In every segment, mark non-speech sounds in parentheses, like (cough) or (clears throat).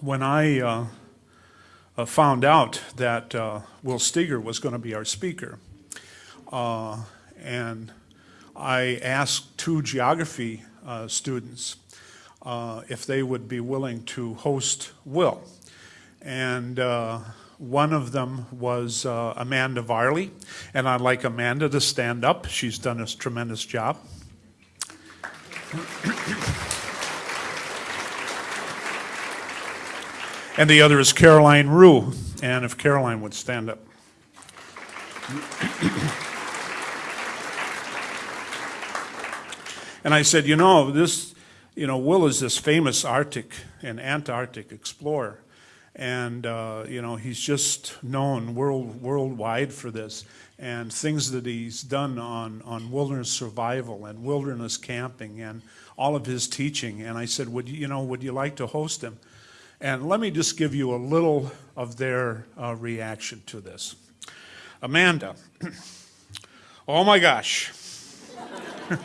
when I uh, uh, found out that uh, Will Steger was going to be our speaker, uh, and I asked two geography uh, students uh, if they would be willing to host Will. And one of them was Amanda Varley, and I'd like Amanda to stand up. She's done a tremendous job. And the other is Caroline Rue, and if Caroline would stand up. And I said, you know, this, you know, Will is this famous Arctic and Antarctic explorer. And, uh, you know, he's just known world, worldwide for this. And things that he's done on, on wilderness survival and wilderness camping and all of his teaching. And I said, would you, you know, would you like to host him? And let me just give you a little of their uh, reaction to this. Amanda, (clears throat) oh my gosh. (laughs)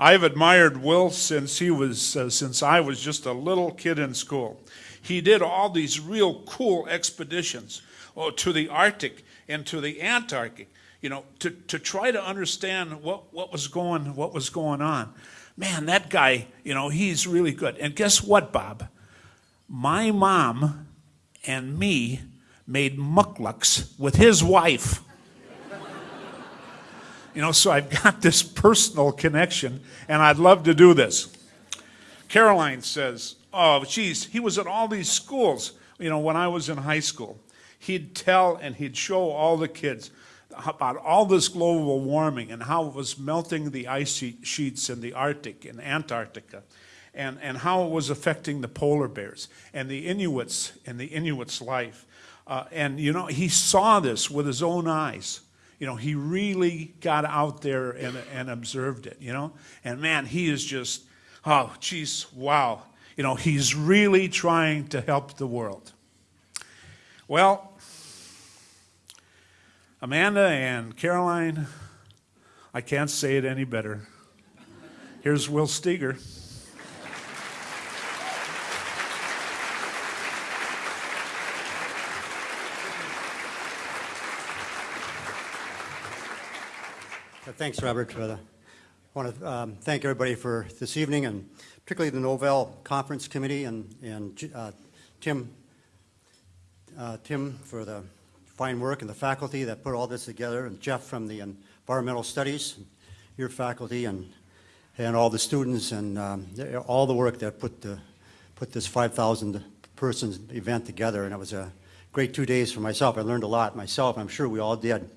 I've admired Will since he was uh, since I was just a little kid in school. He did all these real cool expeditions oh, to the Arctic and to the Antarctic, you know, to, to try to understand what, what was going what was going on. Man, that guy, you know, he's really good. And guess what, Bob? My mom and me made mukluks with his wife. You know, so I've got this personal connection, and I'd love to do this. Caroline says, oh, geez, he was at all these schools, you know, when I was in high school. He'd tell and he'd show all the kids about all this global warming and how it was melting the ice sheets in the Arctic and Antarctica and, and how it was affecting the polar bears and the Inuits and the Inuits' life. Uh, and, you know, he saw this with his own eyes you know, he really got out there and, and observed it, you know? And man, he is just, oh, geez, wow. You know, he's really trying to help the world. Well, Amanda and Caroline, I can't say it any better. Here's Will Steger. Thanks, Robert. I want to um, thank everybody for this evening, and particularly the Nobel Conference Committee and, and uh, Tim, uh, Tim for the fine work and the faculty that put all this together, and Jeff from the Environmental Studies, your faculty, and and all the students and um, all the work that put the put this 5,000 person event together, and it was a great two days for myself. I learned a lot myself. I'm sure we all did.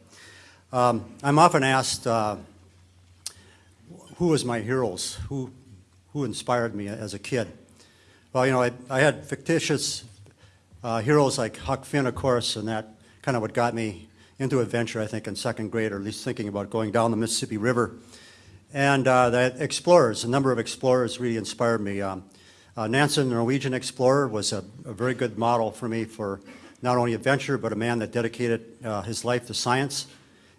Um, I'm often asked uh, who was my heroes, who, who inspired me as a kid. Well, you know, I, I had fictitious uh, heroes like Huck Finn, of course, and that kind of what got me into adventure, I think, in second grade, or at least thinking about going down the Mississippi River. And uh, the explorers, a number of explorers really inspired me. Um, uh, Nansen, the Norwegian explorer, was a, a, very good model for me for not only adventure, but a man that dedicated uh, his life to science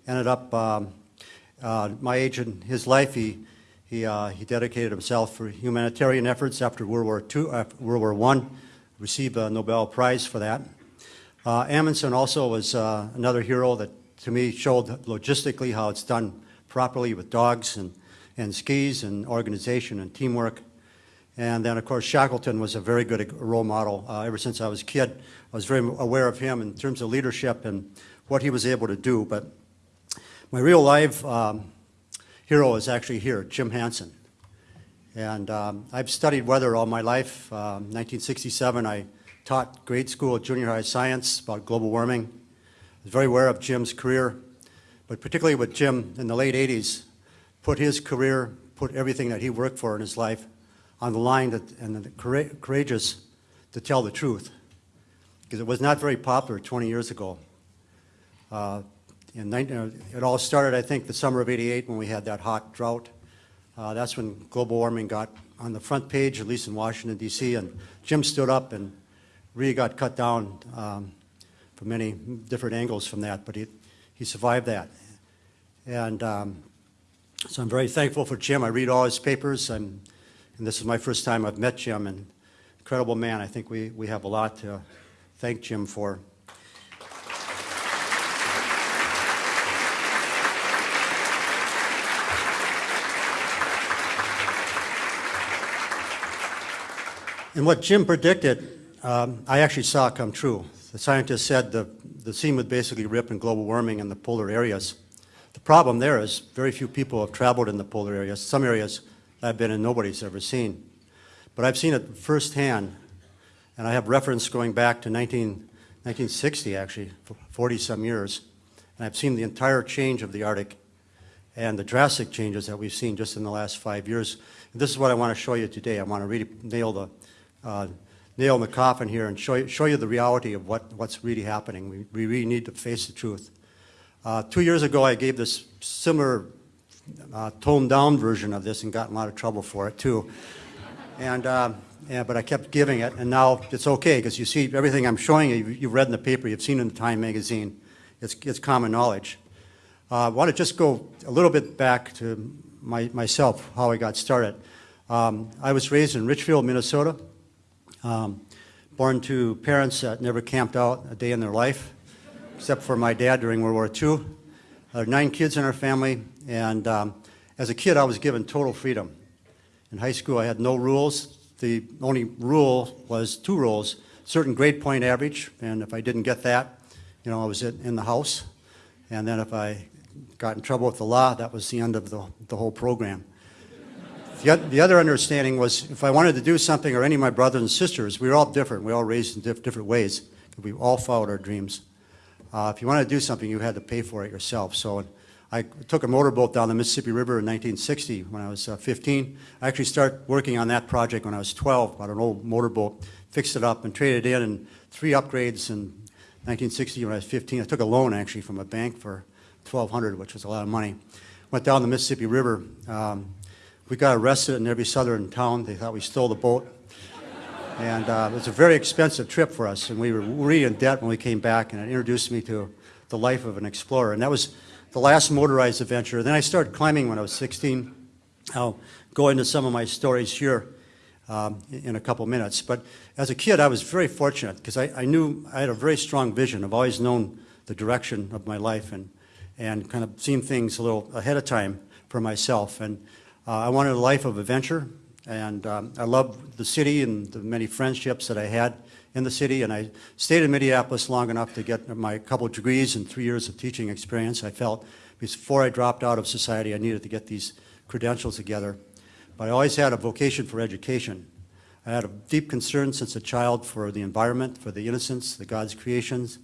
ended up, um, uh, my age in his life, he, he, uh, he dedicated himself for humanitarian efforts after World War II, after World War I, received a Nobel Prize for that. Uh, Amundsen also was uh, another hero that to me showed logistically how it's done properly with dogs and, and skis and organization and teamwork. And then, of course, Shackleton was a very good role model. Uh, ever since I was a kid, I was very aware of him in terms of leadership and what he was able to do. But my real life um, hero is actually here, Jim Hansen. And um, I've studied weather all my life. Um, 1967, I taught grade school, junior high science about global warming. I was very aware of Jim's career, but particularly with Jim in the late 80s, put his career, put everything that he worked for in his life on the line that, and the courageous to tell the truth. Because it was not very popular 20 years ago. Uh, in, it all started, I think, the summer of 88 when we had that hot drought. Uh, that's when global warming got on the front page, at least in Washington, D.C., and Jim stood up and really got cut down um, from many different angles from that, but he, he survived that. And um, so I'm very thankful for Jim. I read all his papers, and, and this is my first time I've met Jim, and incredible man. I think we, we have a lot to thank Jim for. And what Jim predicted, um, I actually saw come true. The scientists said the, the seam would basically rip in global warming in the polar areas. The problem there is very few people have traveled in the polar areas. Some areas I've been in, nobody's ever seen. But I've seen it firsthand, and I have reference going back to 19, 1960, actually, 40-some years. And I've seen the entire change of the Arctic and the drastic changes that we've seen just in the last five years. And this is what I want to show you today. I want to really nail the, uh, nail in the coffin here and show you, show you the reality of what, what's really happening. We, we really need to face the truth. Uh, two years ago, I gave this similar uh, toned down version of this and got in a lot of trouble for it too. And, yeah, but I kept giving it, and now it's okay because you see everything I'm showing you, you've read in the paper, you've seen in the Time magazine. It's, it's common knowledge. Uh, I want to just go a little bit back to my, myself, how I got started. Um, I was raised in Richfield, Minnesota, um, born to parents that never camped out a day in their life, except for my dad during World War II. There are nine kids in our family, and um, as a kid, I was given total freedom. In high school, I had no rules. The only rule was two rules, certain grade point average, and if I didn't get that, you know, I was in the house. And then if I got in trouble with the law, that was the end of the, the whole program. The, the other understanding was if I wanted to do something, or any of my brothers and sisters, we were all different. We were all raised in diff- different ways. We all followed our dreams. Uh, if you wanted to do something, you had to pay for it yourself. So I took a motorboat down the Mississippi River in 1960 when I was uh, 15. I actually started working on that project when I was 12, bought an old motorboat, fixed it up and traded in, and three upgrades in 1960 when I was 15. I took a loan actually from a bank for 1200 which was a lot of money. Went down the Mississippi River. Um, we got arrested in every southern town. They thought we stole the boat. And uh, it was a very expensive trip for us, and we were really in debt when we came back, and it introduced me to the life of an explorer. And that was the last motorized adventure. Then I started climbing when I was 16. I'll go into some of my stories here um, in a couple minutes. But as a kid, I was very fortunate because I, I knew I had a very strong vision. I've always known the direction of my life and, and kind of seen things a little ahead of time for myself. And I wanted a life of adventure, and um, I loved the city and the many friendships that I had in the city. And I stayed in Minneapolis long enough to get my couple degrees and three years of teaching experience. I felt before I dropped out of society, I needed to get these credentials together. But I always had a vocation for education. I had a deep concern since a child for the environment, for the innocence, the God's creations.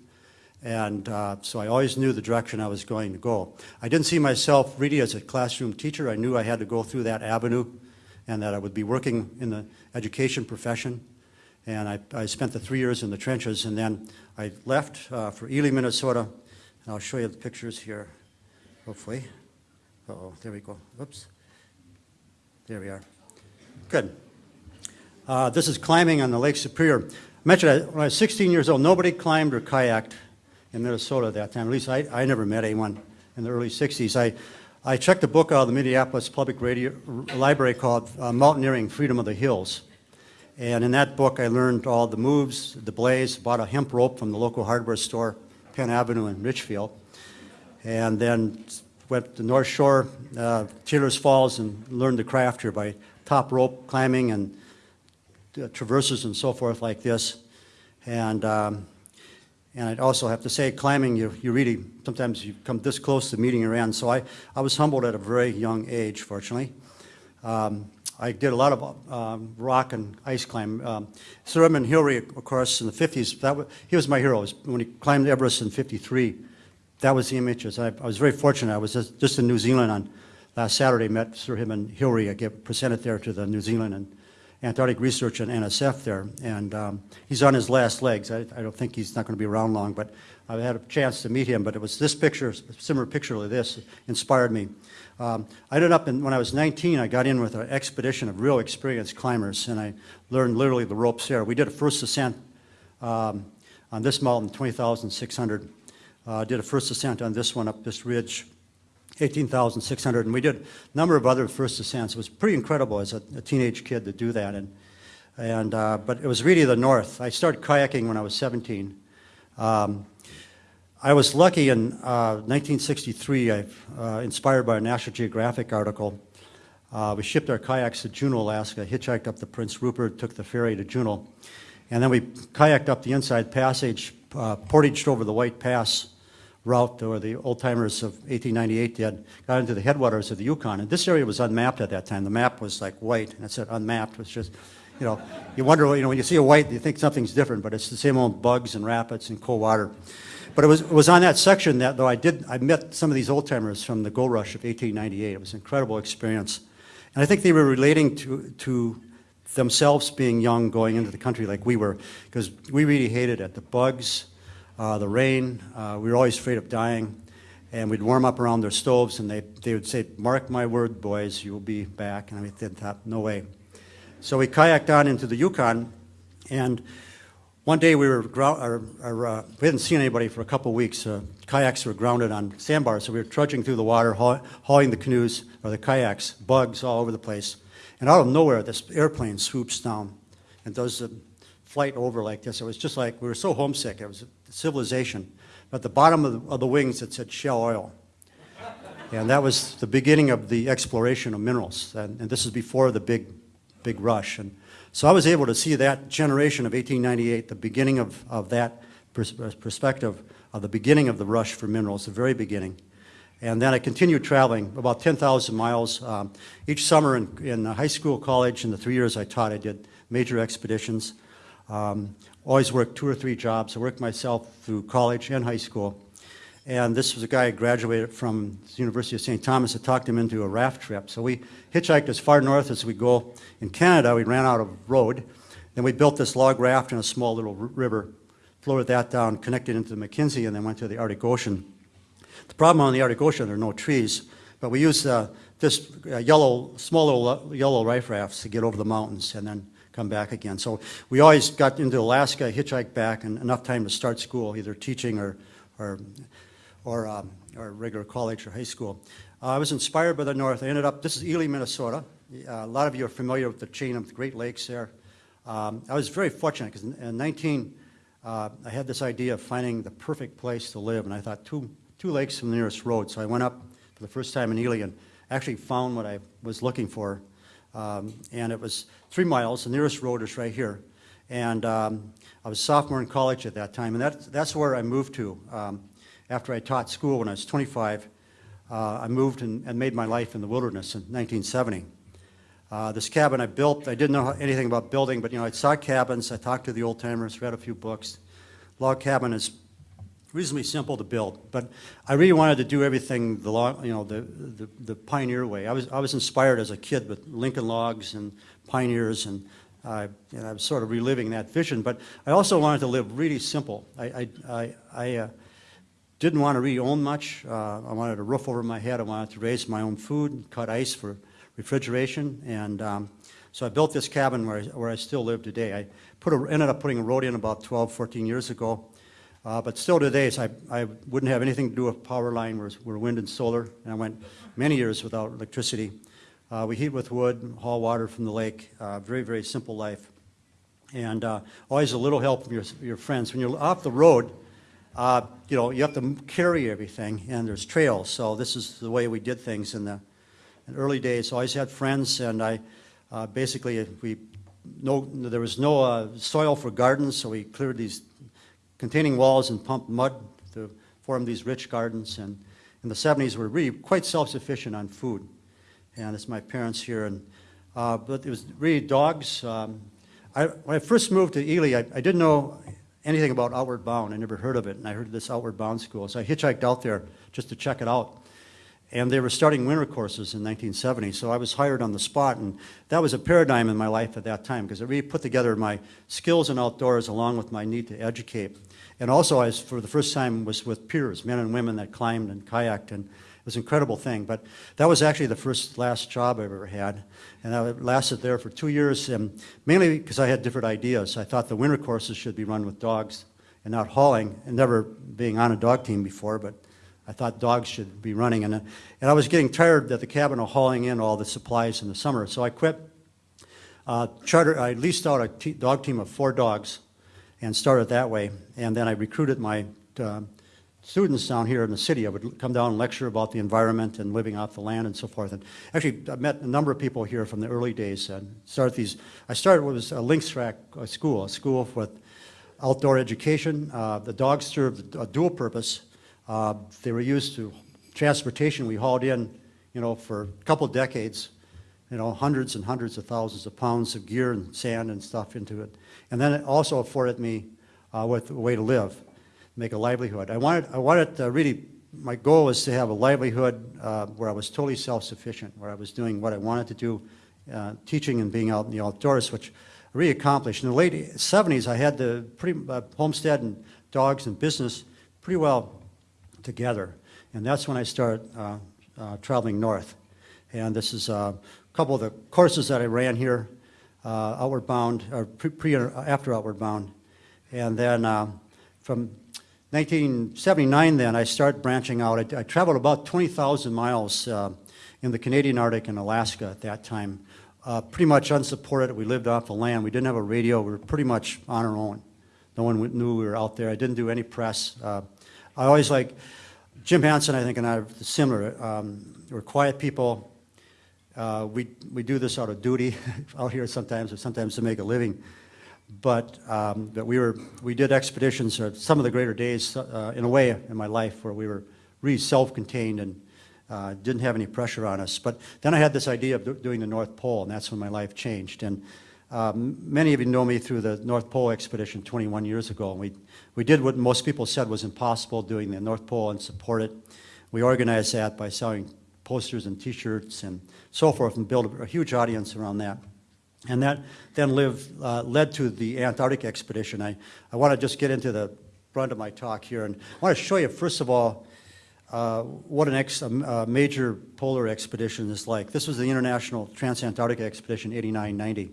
And uh, so I always knew the direction I was going to go. I didn't see myself really as a classroom teacher. I knew I had to go through that avenue and that I would be working in the education profession. And I, I spent the three years in the trenches, and then I left uh, for Ely, Minnesota. And I'll show you the pictures here, hopefully. Uh-oh, there we go. Oops. There we are. Good. Uh, this is climbing on the Lake Superior. I mentioned I- when I was 16 years old, nobody climbed or kayaked in Minnesota at that time. At least I, I never met anyone in the early 60s. I, I checked a book out of the Minneapolis Public Radio, Library called uh, Mountaineering Freedom of the Hills. And in that book, I learned all the moves, the blaze, bought a hemp rope from the local hardware store, Penn Avenue in Richfield, and then went to North Shore, uh, Taylor's Falls, and learned the craft here by top rope climbing and uh, traverses and so forth like this. And, um, and I'd also have to say, climbing, you, you really, sometimes you come this close to meeting your end. So I, I was humbled at a very young age, fortunately. Um, I did a lot of um, rock and ice climb. Um, Sir Edmund Hillary, of course, in the 50s, that was, he was my hero. When he climbed Everest in 53, that was the images. I, I was very fortunate. I was just, just in New Zealand on last Saturday, met Sir Edmund Hillary. I get presented there to the New Zealand and Antarctic Research and NSF there. And um, he's on his last legs. I, I don't think he's not going to be around long, but I had a chance to meet him. But it was this picture, similar picture to this, inspired me. Um, I ended up, in, when I was 19, I got in with an expedition of real experienced climbers, and I learned literally the ropes there. We did a first ascent um, on this mountain, 20,600. Uh, did a first ascent on this one up this ridge, 18,600. And we did a number of other first ascents. It was pretty incredible as a, a teenage kid to do that. And And, uh, but it was really the north. I started kayaking when I was 17. Um, I was lucky in uh, 1963, I, uh, inspired by a National Geographic article. Uh, we shipped our kayaks to Juneau, Alaska, hitchhiked up the Prince Rupert, took the ferry to Juneau, and then we kayaked up the Inside Passage, uh, portaged over the White Pass route or the old timers of 1898 did, got into the headwaters of the Yukon. And this area was unmapped at that time. The map was like white, and it said unmapped. It was just, you know, you wonder, you know, when you see a white, you think something's different, but it's the same old bugs and rapids and cold water. But it was, it was on that section that, though I did, I met some of these old timers from the gold rush of 1898. It was an incredible experience. And I think they were relating to, to themselves being young going into the country like we were, because we really hated it. The bugs, uh, the rain, uh, we were always afraid of dying. And we'd warm up around their stoves, and they, they would say, Mark my word, boys, you will be back. And I thought, no way. So we kayaked on into the Yukon, and one day we were, or, or, uh, we hadn't seen anybody for a couple weeks. Uh, kayaks were grounded on sandbars, so we were trudging through the water, haul- hauling the canoes or the kayaks, bugs all over the place. And out of nowhere, this airplane swoops down and does a flight over like this. It was just like, we were so homesick. It was civilization. But at the bottom of the, of the wings, it said Shell Oil. And that was the beginning of the exploration of minerals. And, and this is before the big, big rush. And so I was able to see that generation of 1898, the beginning of, of that pers- perspective, of the beginning of the rush for minerals, the very beginning. And then I continued traveling about 10,000 miles. Um, each summer in, in high school, college, in the three years I taught, I did major expeditions. Um, always worked two or three jobs. I worked myself through college and high school. And this was a guy who graduated from the University of St. Thomas that talked him into a raft trip. So we hitchhiked as far north as we go. In Canada, we ran out of road. Then we built this log raft in a small little river, floated that down, connected into the Mackenzie, and then went to the Arctic Ocean. The problem on the Arctic Ocean, there are no trees, but we used uh, this uh, yellow, small little uh, yellow life rafts to get over the mountains and then come back again. So we always got into Alaska, hitchhiked back, and enough time to start school, either teaching or, or, or, um, or regular college or high school. Uh, I was inspired by the North. I ended up, this is Ely, Minnesota. Uh, a lot of you are familiar with the chain of the Great Lakes there. Um, I was very fortunate because in, in 19, uh, I had this idea of finding the perfect place to live, and I thought two, two lakes from the nearest road. So I went up for the first time in Ely and actually found what I was looking for. Um, and it was three miles. The nearest road is right here. And um, I was a sophomore in college at that time, and that, that's where I moved to. Um, after I taught school when I was 25, uh, I moved and, and made my life in the wilderness in 1970. Uh, this cabin I built, I didn't know anything about building, but you know, I saw cabins, I talked to the old timers, read a few books. Log cabin is reasonably simple to build, but I really wanted to do everything the log, you know, the, the, the pioneer way. I was, I was inspired as a kid with Lincoln logs and pioneers, and, uh, and I was sort of reliving that vision. But I also wanted to live really simple. I, I, I, I uh, didn't want to really own much. Uh, I wanted a roof over my head. I wanted to raise my own food, and cut ice for refrigeration, and um, so I built this cabin where I, where I still live today. I put a, ended up putting a road in about 12, 14 years ago. Uh, but still today, so I, I wouldn't have anything to do with power line. We're, we're wind and solar, and I went many years without electricity. Uh, we heat with wood, haul water from the lake. Uh, very, very simple life. And uh, always a little help from your, your friends. When you're off the road, uh, you know, you have to carry everything, and there's trails. So this is the way we did things in the in early days. Always had friends, and I uh, basically we no there was no soil for gardens, so we cleared these containing walls and pumped mud to form these rich gardens. And in the 70s, we were really quite self-sufficient on food. And it's my parents here. And uh, but it was really dogs. Um, I, when I first moved to Ely, I, I didn't know anything about Outward Bound. I never heard of it, and I heard of this Outward Bound school. So I hitchhiked out there just to check it out. And they were starting winter courses in 1970, so I was hired on the spot, and that was a paradigm in my life at that time because it really put together my skills in outdoors along with my need to educate. And also, I was, for the first time, was with peers, men and women that climbed and kayaked, and it was an incredible thing. But that was actually the first last job I ever had, and I lasted there for two years, and mainly because I had different ideas. I thought the winter courses should be run with dogs and not hauling, and never being on a dog team before, but I thought dogs should be running. And, and I was getting tired that the cabin of hauling in all the supplies in the summer, so I quit uh, charter, I leased out a dog team of four dogs and started that way. And then I recruited my uh, students down here in the city. I would come down and lecture about the environment and living off the land and so forth. And actually, I met a number of people here from the early days and started these. I started what was a Lynx Track uh, school, a school with outdoor education. Uh, the dogs served a dual purpose. Uh, they were used to transportation. We hauled in, you know, for a couple decades, you know, hundreds and hundreds of thousands of pounds of gear and sand and stuff into it. And then it also afforded me uh, with a way to live, make a livelihood. I wanted, I wanted to really, my goal was to have a livelihood uh, where I was totally self-sufficient, where I was doing what I wanted to do, uh, teaching and being out in the outdoors, which I really accomplished. In the late 70s, I had the pretty, uh, homestead and dogs and business pretty well together. And that's when I started uh, uh, traveling north. And this is uh, couple of the courses that I ran here, uh, outward bound, or pre, pre after outward bound. And then uh, from 1979 then, I started branching out. I, I traveled about 20,000 miles uh, in the Canadian Arctic and Alaska at that time. Uh, pretty much unsupported. We lived off the land. We didn't have a radio. We were pretty much on our own. No one knew we were out there. I didn't do any press. Uh, I always like, Jim Hansen, I think, and I are similar. Um, we're quiet people. Uh, we, we do this out of duty (laughs) out here sometimes, or sometimes to make a living. But, um, but we, were, we did expeditions, uh, some of the greater days, uh, in a way, in my life, where we were really self-contained and uh, didn't have any pressure on us. But then I had this idea of do- doing the North Pole, and that's when my life changed. And um, many of you know me through the North Pole expedition 21 years ago. And we, we did what most people said was impossible, doing the North Pole and support it. We organized that by selling posters and T-shirts and so forth, and build a, huge audience around that. And that then uh, led to the Antarctic expedition. I, I want to just get into the brunt of my talk here, and I want to show you, first of all, uh, what an ex, a, a major polar expedition is like. This was the International Transantarctic Expedition 8990,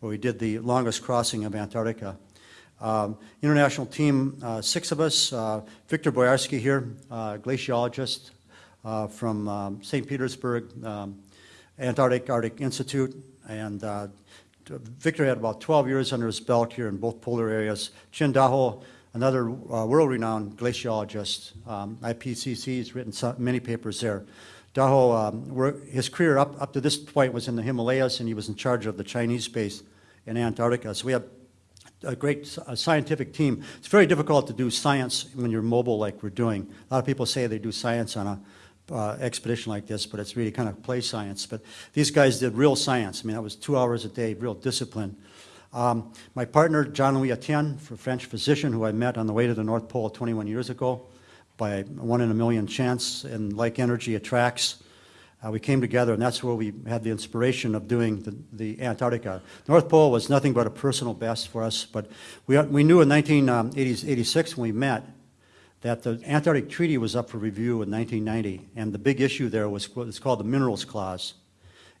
where we did the longest crossing of Antarctica. Um, international team, uh, six of us, uh, Victor Boyarsky here, uh, glaciologist uh, from um, St. Petersburg, um, Antarctic Arctic Institute, and uh, Victor had about 12 years under his belt here in both polar areas. Qin Dahe, another uh, world-renowned glaciologist, um, IPCC, has written so- many papers there. Dahe, um, his career up, up to this point was in the Himalayas, and he was in charge of the Chinese base in Antarctica. So we have a great a scientific team. It's very difficult to do science when you're mobile like we're doing. A lot of people say they do science on a uh, expedition like this, but it's really kind of play science. But these guys did real science. I mean, that was two hours a day, real discipline. Um, my partner, Jean-Louis Etienne, a French physician who I met on the way to the North Pole 21 years ago by one in a million chance, and like energy attracts. Uh, we came together, and that's where we had the inspiration of doing the, the Antarctica. North Pole was nothing but a personal best for us, but we, we knew in 1986 when we met that the Antarctic Treaty was up for review in 1990, and the big issue there was is called the Minerals Clause.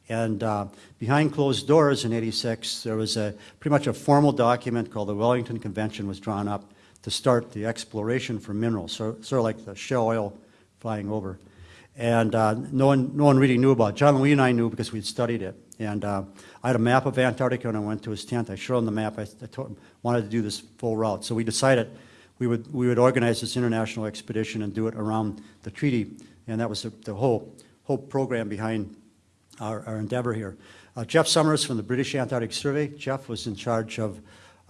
And uh, behind closed doors in 86, there was a, pretty much a formal document called the Wellington Convention was drawn up to start the exploration for minerals, so, sort of like the shell oil flying over. And uh, no, one, no one really knew about it. Jean-Louis and I knew because we'd studied it. And uh, I had a map of Antarctica, and I went to his tent. I showed him the map. I, I told him, wanted to do this full route. So we decided we would, we would organize this international expedition and do it around the treaty. And that was the, the whole, whole program behind our, our endeavor here. Uh, Geoff Somers from the British Antarctic Survey. Jeff was in charge of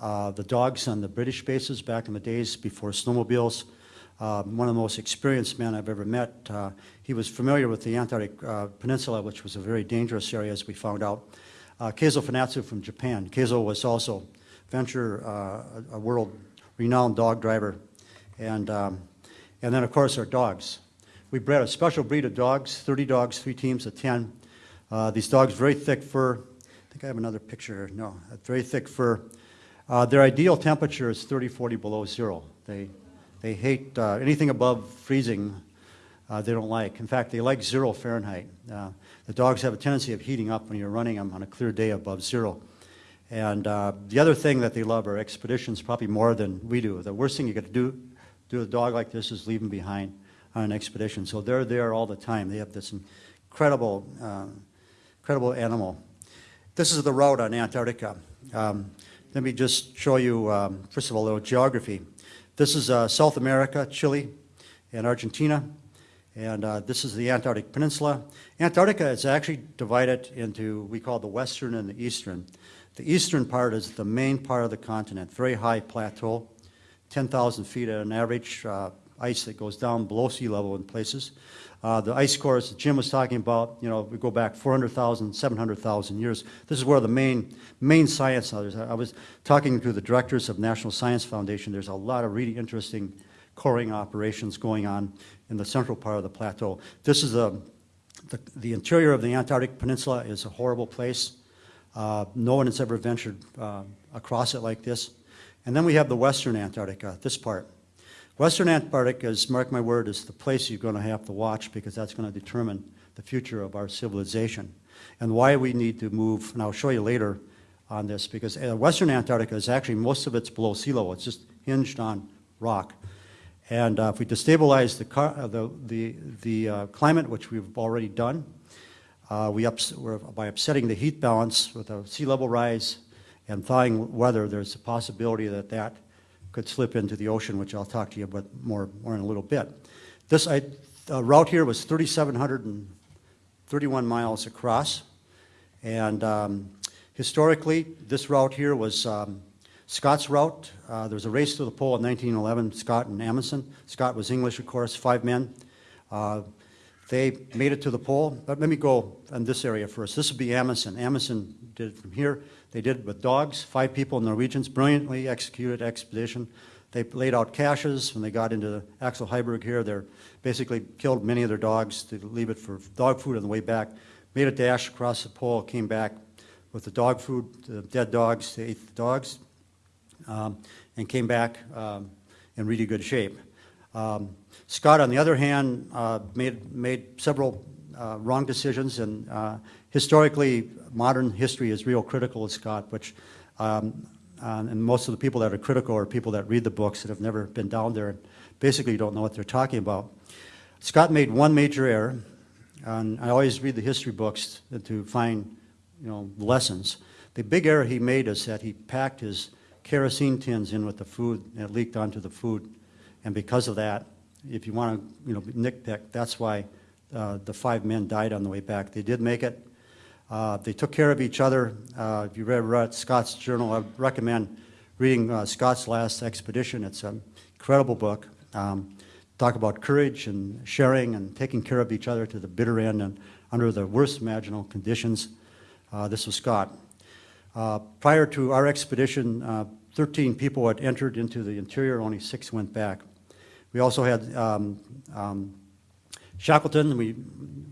uh, the dogs on the British bases back in the days before snowmobiles. Uh, one of the most experienced men I've ever met. Uh, he was familiar with the Antarctic uh, Peninsula, which was a very dangerous area, as we found out. Uh, Keizo Funatsu from Japan. Keizo was also venture, uh, a, a world-renowned dog driver. And, um, and then, of course, our dogs. We bred a special breed of dogs, 30 dogs, three teams of 10. Uh, these dogs, very thick fur. I think I have another picture here. No, very thick fur. Uh, their ideal temperature is 30, 40 below zero. They, they hate uh, anything above freezing. Uh, they don't like. In fact, they like zero Fahrenheit. Uh, the dogs have a tendency of heating up when you're running them on a clear day above zero. And uh, the other thing that they love are expeditions, probably more than we do. The worst thing you got to do do a dog like this is leave them behind on an expedition. So they're there all the time. They have this incredible, uh, incredible animal. This is the route on Antarctica. Um, Let me just show you, um, first of all, a little geography. This is uh, South America, Chile, and Argentina, and uh, this is the Antarctic Peninsula. Antarctica is actually divided into, we call the western and the eastern. The eastern part is the main part of the continent, very high plateau, 10,000 feet at an average, uh, ice that goes down below sea level in places. Uh, The ice cores that Jim was talking about, you know, we go back 400,000, 700,000 years. This is where the main, main science. I was talking to the directors of National Science Foundation. There's a lot of really interesting coring operations going on in the central part of the plateau. This is a, the, the interior of the Antarctic Peninsula is a horrible place. Uh, no one has ever ventured uh, across it like this. And then we have the western Antarctica, this part. Western Antarctica is, mark my word, is the place you're going to have to watch because that's going to determine the future of our civilization and why we need to move, and I'll show you later on this, because uh, Western Antarctica is actually, most of it's below sea level. It's just hinged on rock. And uh, if we destabilize the, car, uh, the, the, the uh, climate, which we've already done, uh, we ups, by upsetting the heat balance with a sea level rise and thawing weather, there's a possibility that that could slip into the ocean, which I'll talk to you about more, more in a little bit. This I, uh, route here was 3,731 miles across. And um, historically, this route here was um, Scott's route. Uh, there was a race to the pole in 1911, Scott and Amundsen. Scott was English, of course, five men. Uh, they made it to the pole, but let me go in this area first. This would be Amundsen. Amundsen did it from here. They did it with dogs, five people, Norwegians, brilliantly executed expedition. They laid out caches when they got into Axel Heiberg here. They basically killed many of their dogs to leave it for dog food on the way back. Made a dash across the pole, came back with the dog food, the dead dogs. They ate the dogs um, and came back um, in really good shape. Um, Scott, on the other hand, uh, made, made several uh, wrong decisions, and uh, historically, modern history is real critical of Scott, which, um, uh, and most of the people that are critical are people that read the books that have never been down there and basically don't know what they're talking about. Scott made one major error, and I always read the history books to find, you know, lessons. The big error he made is that he packed his kerosene tins in with the food, and it leaked onto the food. And because of that, if you want to, you know, nitpick, that's why uh, the five men died on the way back. They did make it. Uh, they took care of each other. Uh, if you read, read Scott's journal, I recommend reading uh, Scott's Last Expedition. It's an incredible book. Um, talk about courage and sharing and taking care of each other to the bitter end and under the worst imaginable conditions. Uh, this was Scott. Uh, prior to our expedition, uh, 13 people had entered into the interior, only six went back. We also had um, um, Shackleton, we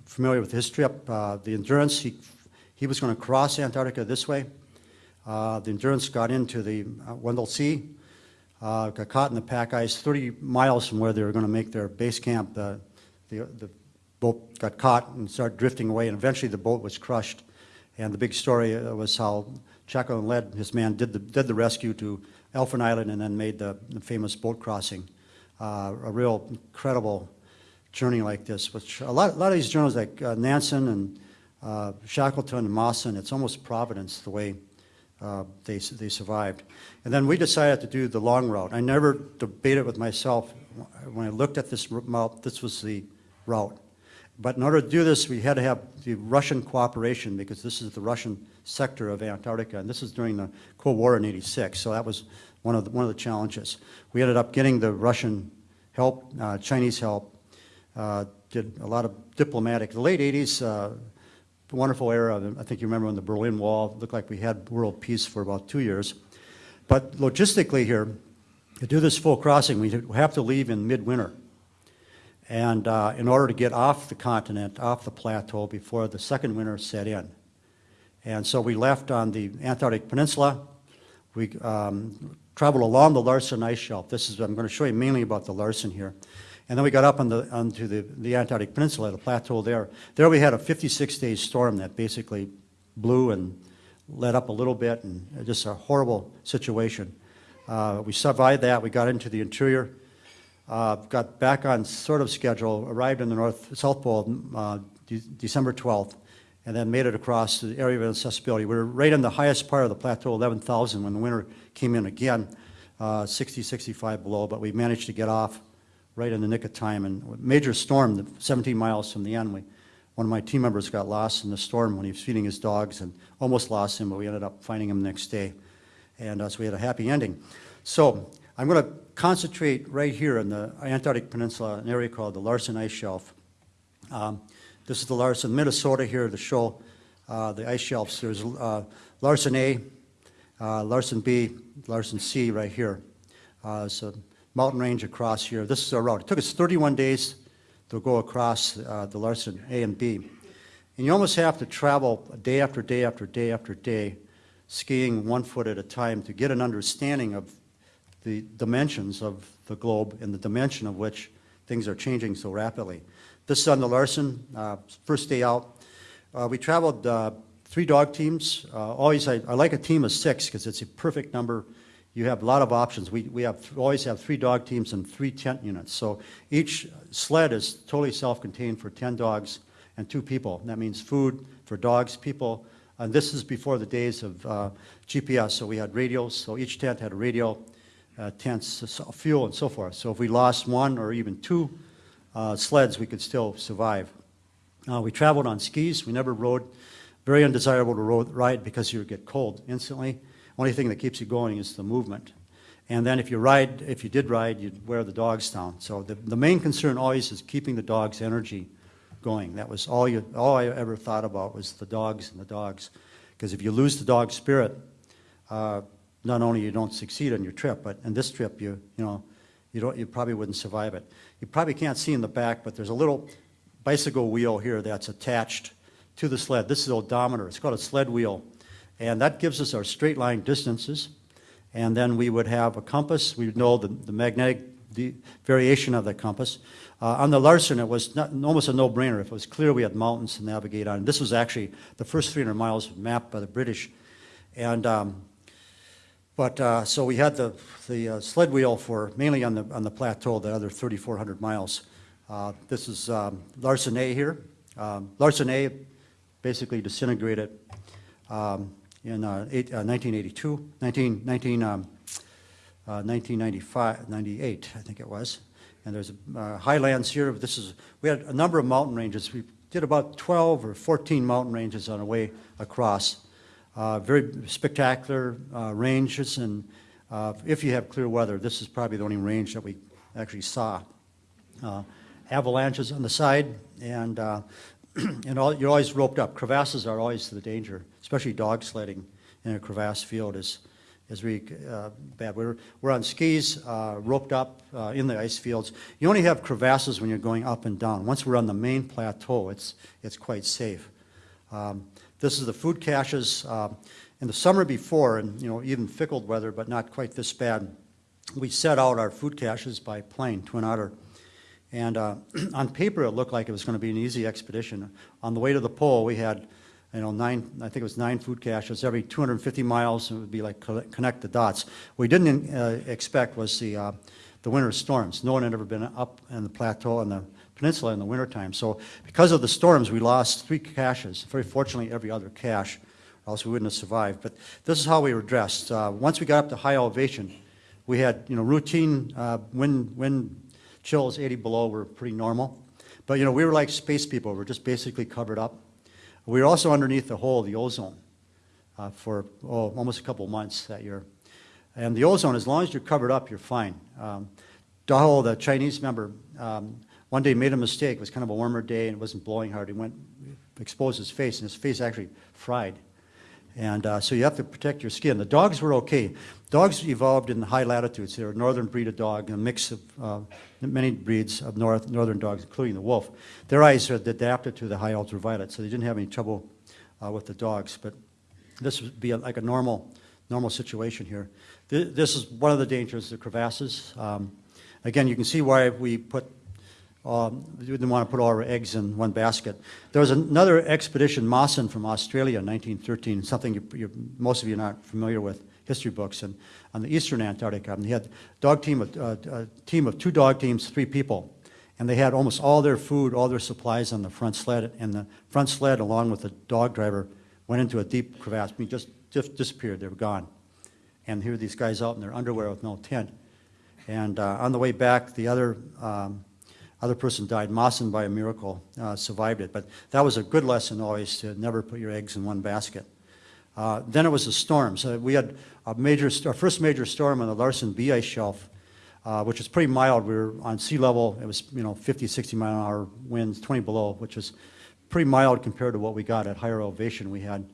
familiar with his trip, uh, the Endurance, he, he was going to cross Antarctica this way. Uh, the Endurance got into the uh, Weddell Sea, uh, got caught in the pack ice 30 miles from where they were going to make their base camp. The, the, boat got caught and started drifting away, and eventually the boat was crushed. And the big story uh, was how Shackleton led his man, did the, did the rescue to Elephant Island, and then made the, the famous boat crossing. Uh, a real incredible journey like this, which a lot, a lot of these journals like uh, Nansen and uh, Shackleton and Mawson, it's almost providence the way uh, they, they survived. And then we decided to do the long route. I never debated with myself, when I looked at this route, this was the route. But in order to do this, we had to have the Russian cooperation because this is the Russian sector of Antarctica, and this is during the Cold War in 86, so that was one of the, one of the challenges. We ended up getting the Russian help, uh, Chinese help, uh, did a lot of diplomatic. The late 80s, uh, wonderful era. I think you remember when the Berlin Wall looked like we had world peace for about two years. But logistically here, to do this full crossing, we have to leave in midwinter. And uh, in order to get off the continent, off the plateau before the second winter set in. And so we left on the Antarctic Peninsula. We um, traveled along the Larsen ice shelf. This is, I'm going to show you mainly about the Larsen here. And then we got up on the, onto the, the Antarctic Peninsula, the plateau there. There we had a 56-day storm that basically blew and let up a little bit, and just a horrible situation. Uh, we survived that. We got into the interior, uh, got back on sort of schedule, arrived in the North South Pole uh, de December 12th, and then made it across the area of accessibility. We were right in the highest part of the plateau, 11,000, when the winter came in again, uh, 60, 65 below, but we managed to get off right in the nick of time. And major storm, 17 miles from the end, we, one of my team members got lost in the storm when he was feeding his dogs and almost lost him, but we ended up finding him the next day. And uh, so we had a happy ending. So I'm going to concentrate right here in the Antarctic Peninsula, an area called the Larsen Ice Shelf. Um, This is the Larsen, Minnesota here to show uh, the ice shelves. There's uh, Larsen A, uh, Larsen B, Larsen C right here. Uh, It's a mountain range across here. This is our route. It took us 31 days to go across uh, the Larsen A and B. And you almost have to travel day after day after day after day, skiing one foot at a time to get an understanding of the dimensions of the globe and the dimension of which things are changing so rapidly. This is on the Larsen, uh, first day out. Uh, We traveled uh, three dog teams. Uh, Always, I I like a team of six because it's a perfect number. You have a lot of options. We we have, always have three dog teams and three tent units. So each sled is totally self-contained for 10 dogs and two people. That means food for dogs, people, and this is before the days of uh, GPS, so we had radios, so each tent had a radio, uh, tents, fuel, and so forth. So if we lost one or even two uh, sleds, we could still survive. Uh, We traveled on skis, we never rode, very undesirable to ride because you would get cold instantly. Only thing that keeps you going is the movement. And then if you ride, if you did ride, you'd wear the dogs down. So the, the main concern always is keeping the dog's energy going. That was all you, all I ever thought about was the dogs and the dogs. Because if you lose the dog spirit, uh, not only you don't succeed on your trip, but in this trip, you, you know, you don't, you probably wouldn't survive it. You probably can't see in the back, but there's a little bicycle wheel here that's attached to the sled. This is odometer. It's called a sled wheel. And that gives us our straight line distances. And then we would have a compass. We would know the, the magnetic the variation of the compass. Uh, on the Larsen, it was not, almost a no-brainer. If it was clear, we had mountains to navigate on. This was actually the first 300 miles mapped by the British. And um, but, uh, so we had the, the uh, sled wheel for, mainly on the, on the plateau, the other 3,400 miles. Uh, This is um, Larsen A here. Um, Larsen A basically disintegrated um, in uh, eight- uh, 1982, 19, 19, um, uh, 1995, 98, I think it was. And there's uh, highlands here. This is, we had a number of mountain ranges. We did about 12 or 14 mountain ranges on our way across. Uh, Very spectacular uh, ranges, and uh, if you have clear weather, this is probably the only range that we actually saw. Avalanches on the side, and, (clears throat) and all- you're always roped up. Crevasses are always the danger, especially dog sledding in a crevasse field is, is really uh, bad. We're, we're on skis, uh, roped up uh, in the ice fields. You only have crevasses when you're going up and down. Once we're on the main plateau, it's, it's quite safe. Um, This is the food caches. Um, In the summer before, and, you know, even fickle weather, but not quite this bad, we set out our food caches by plane, Twin Otter. And uh, (clears throat) on paper, it looked like it was going to be an easy expedition. On the way to the pole, we had, you know, nine, I think it was nine food caches. Every 250 miles, it would be like connect the dots. What we didn't uh, expect was the, uh, the winter storms. No one had ever been up in the plateau and the peninsula in the wintertime. So because of the storms, we lost three caches. Very fortunately, every other cache, or else we wouldn't have survived. But this is how we were dressed. Uh, Once we got up to high elevation, we had, you know, routine uh, wind, wind chills 80 below were pretty normal. But, you know, we were like space people. We're just basically covered up. We were also underneath the hole, the ozone, uh, for, oh, almost a couple months that year. And the ozone, as long as you're covered up, you're fine. Um, Dahe, the Chinese member, um, one day made a mistake. It was kind of a warmer day and it wasn't blowing hard. He went, exposed his face, and his face actually fried. And uh, so you have to protect your skin. The dogs were okay. Dogs evolved in high latitudes. They're a northern breed of dog, a mix of uh, many breeds of north, northern dogs, including the wolf. Their eyes had adapted to the high ultraviolet, so they didn't have any trouble uh, with the dogs. But this would be a- like a normal, normal situation here. Th- This is one of the dangers, the crevasses. Um, Again, you can see why we put um, we didn't want to put all our eggs in one basket. There was another expedition, Mawson from Australia in 1913, something you, you, most of you are not familiar with, history books, and on the eastern Antarctica. And he had dog team of, uh, a team of two dog teams, three people. And they had almost all their food, all their supplies on the front sled, and the front sled, along with the dog driver, went into a deep crevasse, I mean, just, just disappeared, they were gone. And here are these guys out in their underwear with no tent. And uh, on the way back, the other, um, other person died. Mawson, by a miracle, uh, survived it. But that was a good lesson always to never put your eggs in one basket. Uh, Then it was the storms. Uh, We had a major, our first major storm on the Larsen B ice shelf, uh, which was pretty mild. We were on sea level. It was, you know, 50, 60 mile an hour winds, 20 below, which was pretty mild compared to what we got at higher elevation. We had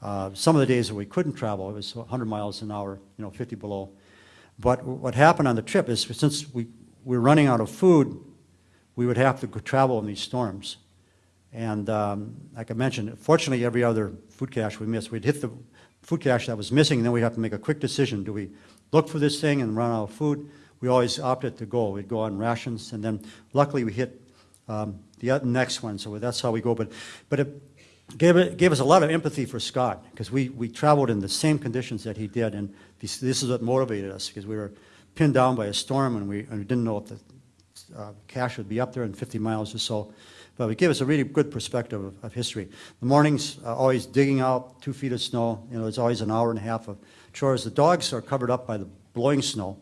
uh, some of the days that we couldn't travel, it was 100 miles an hour, you know, 50 below. But what happened on the trip is since we, we were running out of food, we would have to travel in these storms. And um, like I mentioned, fortunately, every other food cache we missed, we'd hit the food cache that was missing, and then we'd have to make a quick decision. Do we look for this thing and run out of food? We always opted to go. We'd go on rations, and then luckily we hit um, the next one, so that's how we go. But, but it gave, it gave us a lot of empathy for Scott, because we, we traveled in the same conditions that he did, and this, this is what motivated us, because we were pinned down by a storm, and we, and we didn't know if the uh, cache would be up there in 50 miles or so. But it gave us a really good perspective of, of history. The mornings, uh, always digging out two feet of snow, you know, it's always an hour and a half of chores. The dogs are covered up by the blowing snow,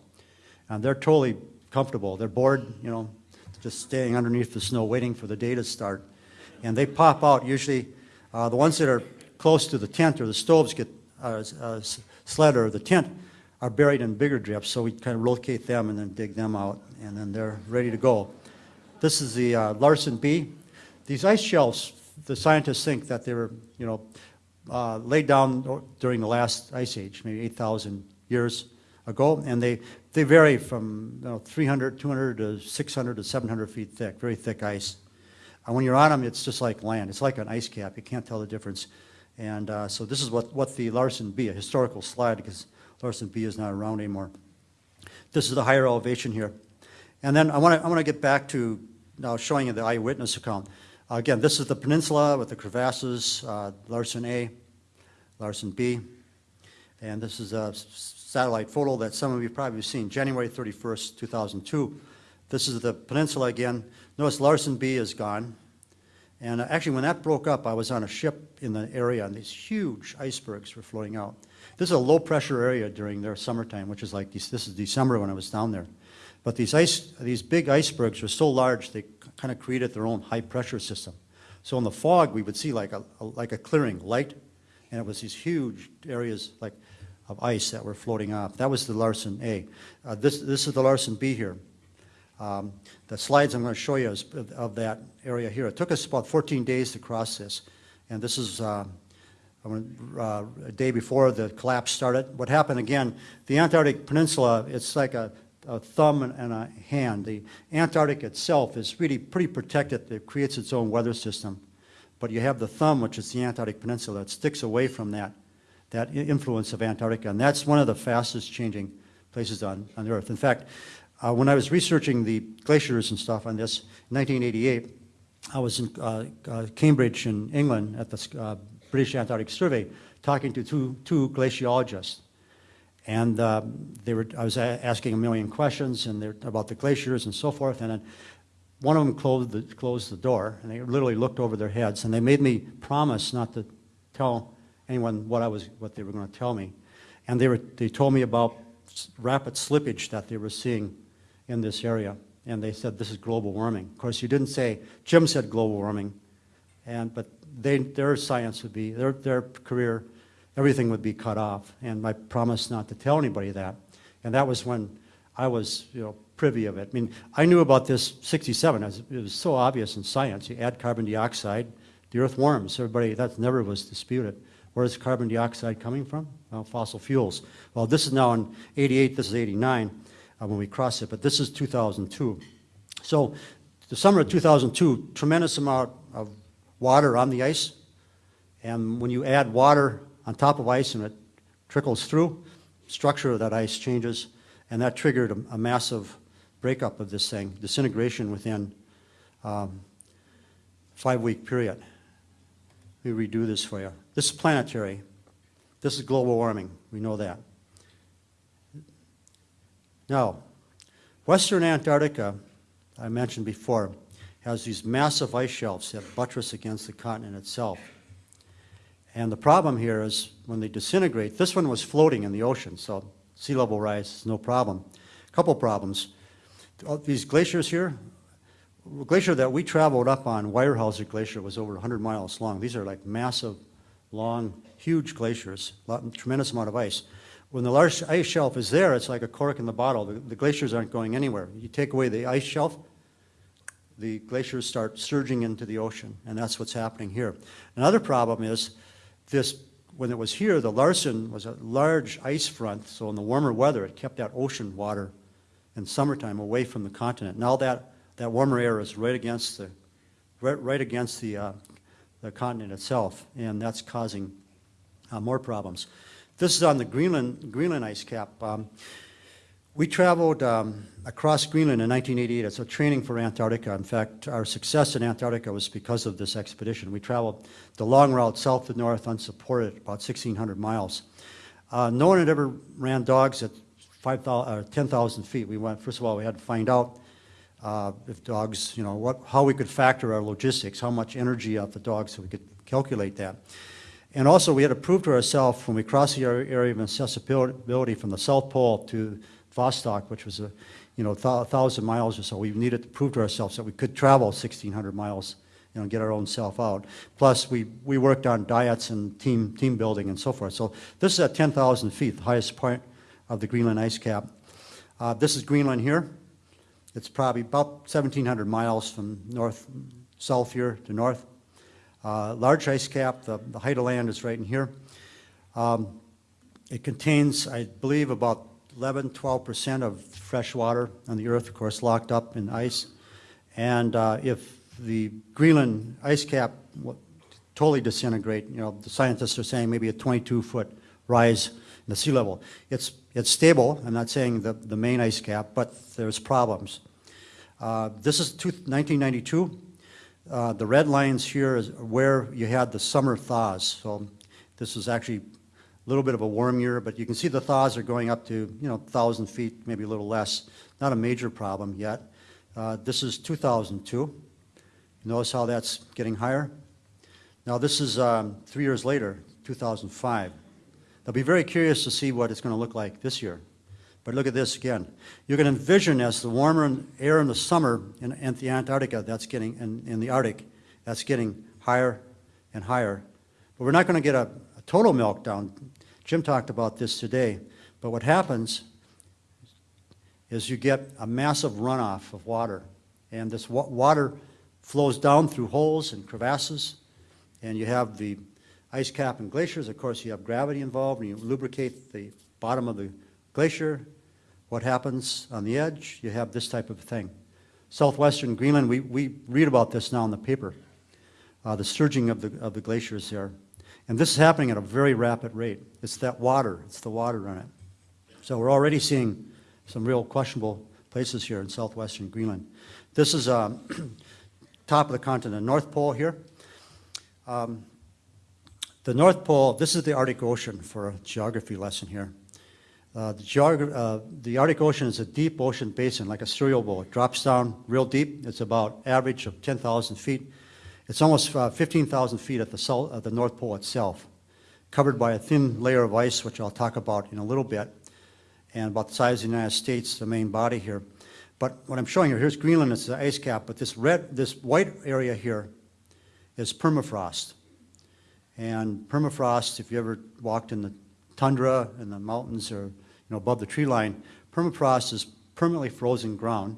and they're totally comfortable. They're bored, you know, just staying underneath the snow, waiting for the day to start. And they pop out, usually, uh, the ones that are close to the tent or the stoves get, uh, uh, sled or the tent are buried in bigger drifts, so we kind of locate them and then dig them out, and then they're ready to go. This is the uh, Larsen B. These ice shelves, the scientists think that they were, you know, uh, laid down during the last ice age, maybe 8,000 years ago, and they, they vary from, you know, 300, 200 to 600 to 700 feet thick, very thick ice. And when you're on them, it's just like land. It's like an ice cap. You can't tell the difference. And uh, so this is what, what the Larsen B, a historical slide, because Larsen B is not around anymore. This is the higher elevation here. And then I want to, I want to get back to now showing you the eyewitness account. Again, this is the peninsula with the crevasses, uh, Larsen A, Larsen B. And this is a satellite photo that some of you probably seen, January 31st, 2002. This is the peninsula again. Notice Larsen B is gone. And uh, actually, when that broke up, I was on a ship in the area, and these huge icebergs were floating out. This is a low-pressure area during their summertime, which is like, this this is December when I was down there. But these ice, these big icebergs were so large, they kind of created their own high-pressure system. So in the fog, we would see like a, a- like a clearing, light, and it was these huge areas like of ice that were floating off. That was the Larsen A. Uh, This, this is the Larsen B here. Um, The slides I'm going to show you is of- that area here. It took us about 14 days to cross this, and this is uh, uh, a day before the collapse started. What happened again, the Antarctic Peninsula, it's like a a thumb and- and a hand. The Antarctic itself is really pretty protected. It creates its own weather system. But you have the thumb, which is the Antarctic Peninsula, that sticks away from that, that influence of Antarctica. And that's one of the fastest changing places on, on Earth. In fact, uh, when I was researching the glaciers and stuff on this, in 1988, I was in uh, uh, Cambridge in England at the uh, British Antarctic Survey talking to two, two glaciologists. And um, they were, I was asking a million questions and about the glaciers and so forth. And one of them closed the, closed the door and they literally looked over their heads and they made me promise not to tell anyone what I was, what they were going to tell me. And they were, they told me about rapid slippage that they were seeing in this area. And they said, this is global warming. Of course, you didn't say, Jim said global warming. And, but they, their science would be, their, their career, everything would be cut off. And I promised not to tell anybody that. And that was when I was, you know, privy of it. I mean, I knew about this 67. It was, it was so obvious in science. You add carbon dioxide, the earth warms. Everybody, that never was disputed. Where's carbon dioxide coming from? Well, fossil fuels. Well, this is now in 88, this is 89 uh, when we cross it, but this is 2002. So the summer of 2002, tremendous amount of water on the ice. And when you add water on top of ice and it trickles through, structure of that ice changes, and that triggered a, a massive breakup of this thing, disintegration within um, five-week period. Let me redo this for you. This is planetary. This is global warming. We know that. Now, Western Antarctica I mentioned before, has these massive ice shelves that buttress against the continent itself. And the problem here is when they disintegrate, this one was floating in the ocean, so sea level rise is no problem. A Couple problems. These glaciers here, glacier that we traveled up on, Weyerhaeuser Glacier, was over 100 miles long. These are like massive, long, huge glaciers, tremendous amount of ice. When the large ice shelf is there, it's like a cork in the bottle. The the glaciers aren't going anywhere. You take away the ice shelf, the glaciers start surging into the ocean, and that's what's happening here. Another problem is this, when it was here, the Larsen was a large ice front, so in the warmer weather, it kept that ocean water in summertime away from the continent. Now that, that warmer air is right against the, right, right against the, uh, the continent itself, and that's causing uh, more problems. This is on the Greenland, Greenland ice cap. Um, we traveled um, across Greenland in 1988 as a training for Antarctica. In fact, our success in Antarctica was because of this expedition. We traveled the long route south to north unsupported, about 1,600 miles. Uh, no one had ever ran dogs at 5,000 or 10,000 feet. We went, first of all, we had to find out uh, if dogs, you know, what, how we could factor our logistics, how much energy of the dogs, so we could calculate that. And also, we had to prove to ourselves when we crossed the area of accessibility from the South Pole to Vostok, which was a, you know, thou- thousand miles or so, we needed to prove to ourselves that we could travel 1,600 miles, you know, get our own self out. Plus, we, we worked on diets and team, team building and so forth. So this is at 10,000 feet, the highest point of the Greenland ice cap. Uh, this is Greenland here. It's probably about 1,700 miles from north, south here to north. Uh, Large ice cap, the, the height of land is right in here. Um, It contains, I believe, about 11, 12% of fresh water on the earth, of course, locked up in ice. And uh, if the Greenland ice cap totally disintegrate, you know, the scientists are saying maybe a 22-foot rise in the sea level. It's, it's stable, I'm not saying the, the main ice cap, but there's problems. Uh, This is two- 1992. Uh, The red lines here is where you had the summer thaws. So this is actually a little bit of a warm year, but you can see the thaws are going up to, you know, 1,000 feet, maybe a little less. Not a major problem yet. Uh, This is 2002. Notice how that's getting higher? Now, this is um, three years later, 2005. I'll be very curious to see what it's going to look like this year. But look at this again. You can envision as the warmer air in the summer in, in the Antarctica, that's getting, in, in the Arctic, that's getting higher and higher. But we're not going to get a, a total meltdown. Jim talked about this today. But what happens is you get a massive runoff of water. And this wa- water flows down through holes and crevasses. And you have the ice cap and glaciers. Of course, you have gravity involved, and you lubricate the bottom of the glacier. What happens on the edge? You have this type of thing. Southwestern Greenland, we, we read about this now in the paper, uh, the surging of the, of the glaciers there. And this is happening at a very rapid rate. It's that water, it's the water on it. So we're already seeing some real questionable places here in southwestern Greenland. This is um, (clears throat) top of the continent, North Pole here. Um, The North Pole, this is the Arctic Ocean for a geography lesson here. Uh, The uh, the Arctic Ocean is a deep ocean basin, like a cereal bowl. It drops down real deep. It's about average of 10,000 feet. It's almost uh, 15,000 feet at the, south, at the North Pole itself, covered by a thin layer of ice, which I'll talk about in a little bit, and about the size of the United States, the main body here. But what I'm showing you, here's Greenland, it's the ice cap, but this red, this white area here is permafrost. And permafrost, if you ever walked in the tundra in the mountains or, know, above the tree line, permafrost is permanently frozen ground.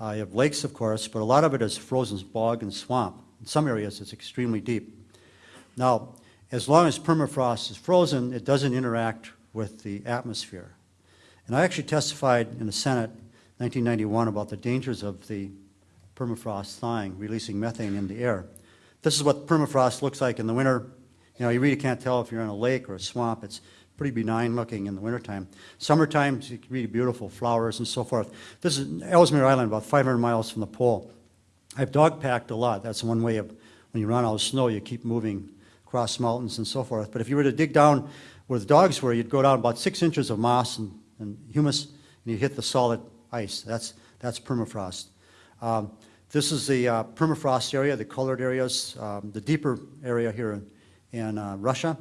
Uh, you have lakes, of course, but a lot of it is frozen bog and swamp. In some areas, it's extremely deep. Now, as long as permafrost is frozen, it doesn't interact with the atmosphere. And I actually testified in the Senate 1991 about the dangers of the permafrost thawing, releasing methane in the air. This is what permafrost looks like in the winter. You know, you really can't tell if you're in a lake or a swamp. It's pretty benign looking in the wintertime. Summertime, it's really beautiful flowers and so forth. This is Ellesmere Island, about 500 miles from the pole. I've dog packed a lot. That's one way of, when you run out of snow, you keep moving across mountains and so forth. But if you were to dig down where the dogs were, you'd go down about six inches of moss and, and humus, and you'd hit the solid ice. That's, that's permafrost. Um, This is the uh, permafrost area, the colored areas, um, the deeper area here in- in uh, Russia,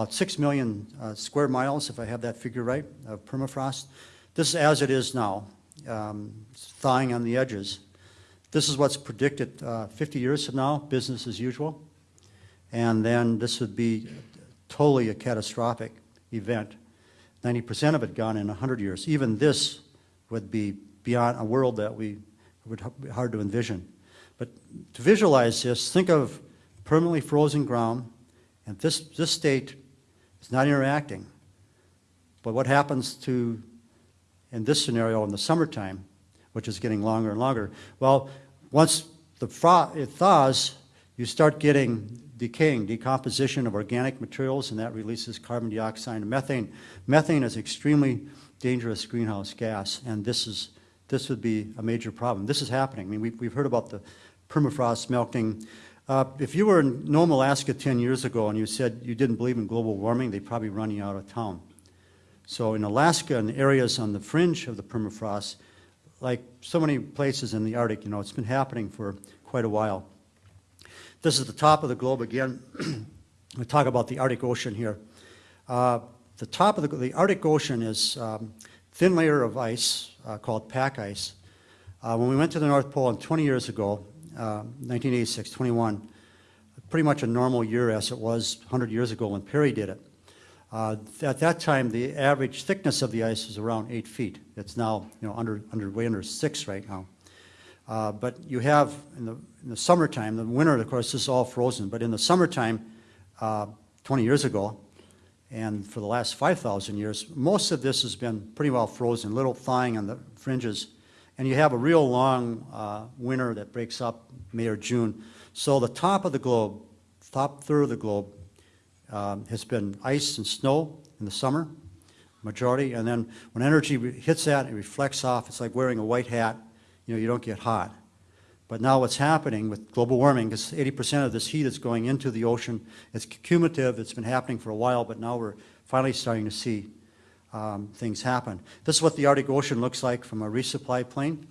about 6 million uh, square miles, if I have that figure right, of permafrost. This is as it is now, um, thawing on the edges. This is what's predicted uh, 50 years from now, business as usual. And then this would be totally a catastrophic event. 90% of it gone in 100 years. Even this would be beyond a world that we would be hard to envision. But to visualize this, think of permanently frozen ground, and this, this state is not interacting. But what happens to, in this scenario, in the summertime, which is getting longer and longer? Well, once the it thaws, you start getting decaying, decomposition of organic materials, and that releases carbon dioxide and methane. Methane is extremely dangerous greenhouse gas, and this is, this would be a major problem. This is happening. I mean, we've, we've heard about the permafrost melting. Uh, if you were in Nome, Alaska 10 years ago and you said you didn't believe in global warming, they'd probably run you out of town. So in Alaska and areas on the fringe of the permafrost, like so many places in the Arctic, you know, it's been happening for quite a while. This is the top of the globe again. (clears throat) we talk about the Arctic Ocean here. Uh, the top of the, the Arctic Ocean is um, thin layer of ice uh, called pack ice. Uh, when we went to the North Pole 20 years ago, uh, 1986, 21, pretty much a normal year as it was 100 years ago when Peary did it. Uh, At that time, the average thickness of the ice was around eight feet. It's now, you know, under, under, way under six right now. Uh, But you have, in the, in the summertime, the winter, of course, this is all frozen, but in the summertime, uh, 20 years ago, and for the last 5,000 years, most of this has been pretty well frozen, little thawing on the fringes, and you have a real long uh, winter that breaks up May or June. So the top of the globe, top third of the globe, um, has been ice and snow in the summer, majority, and then when energy hits that, it reflects off. It's like wearing a white hat. You know, you don't get hot. But now what's happening with global warming, because 80% of this heat is going into the ocean, it's cumulative, it's been happening for a while, but now we're finally starting to see um, things happen. This is what the Arctic Ocean looks like from a resupply plane.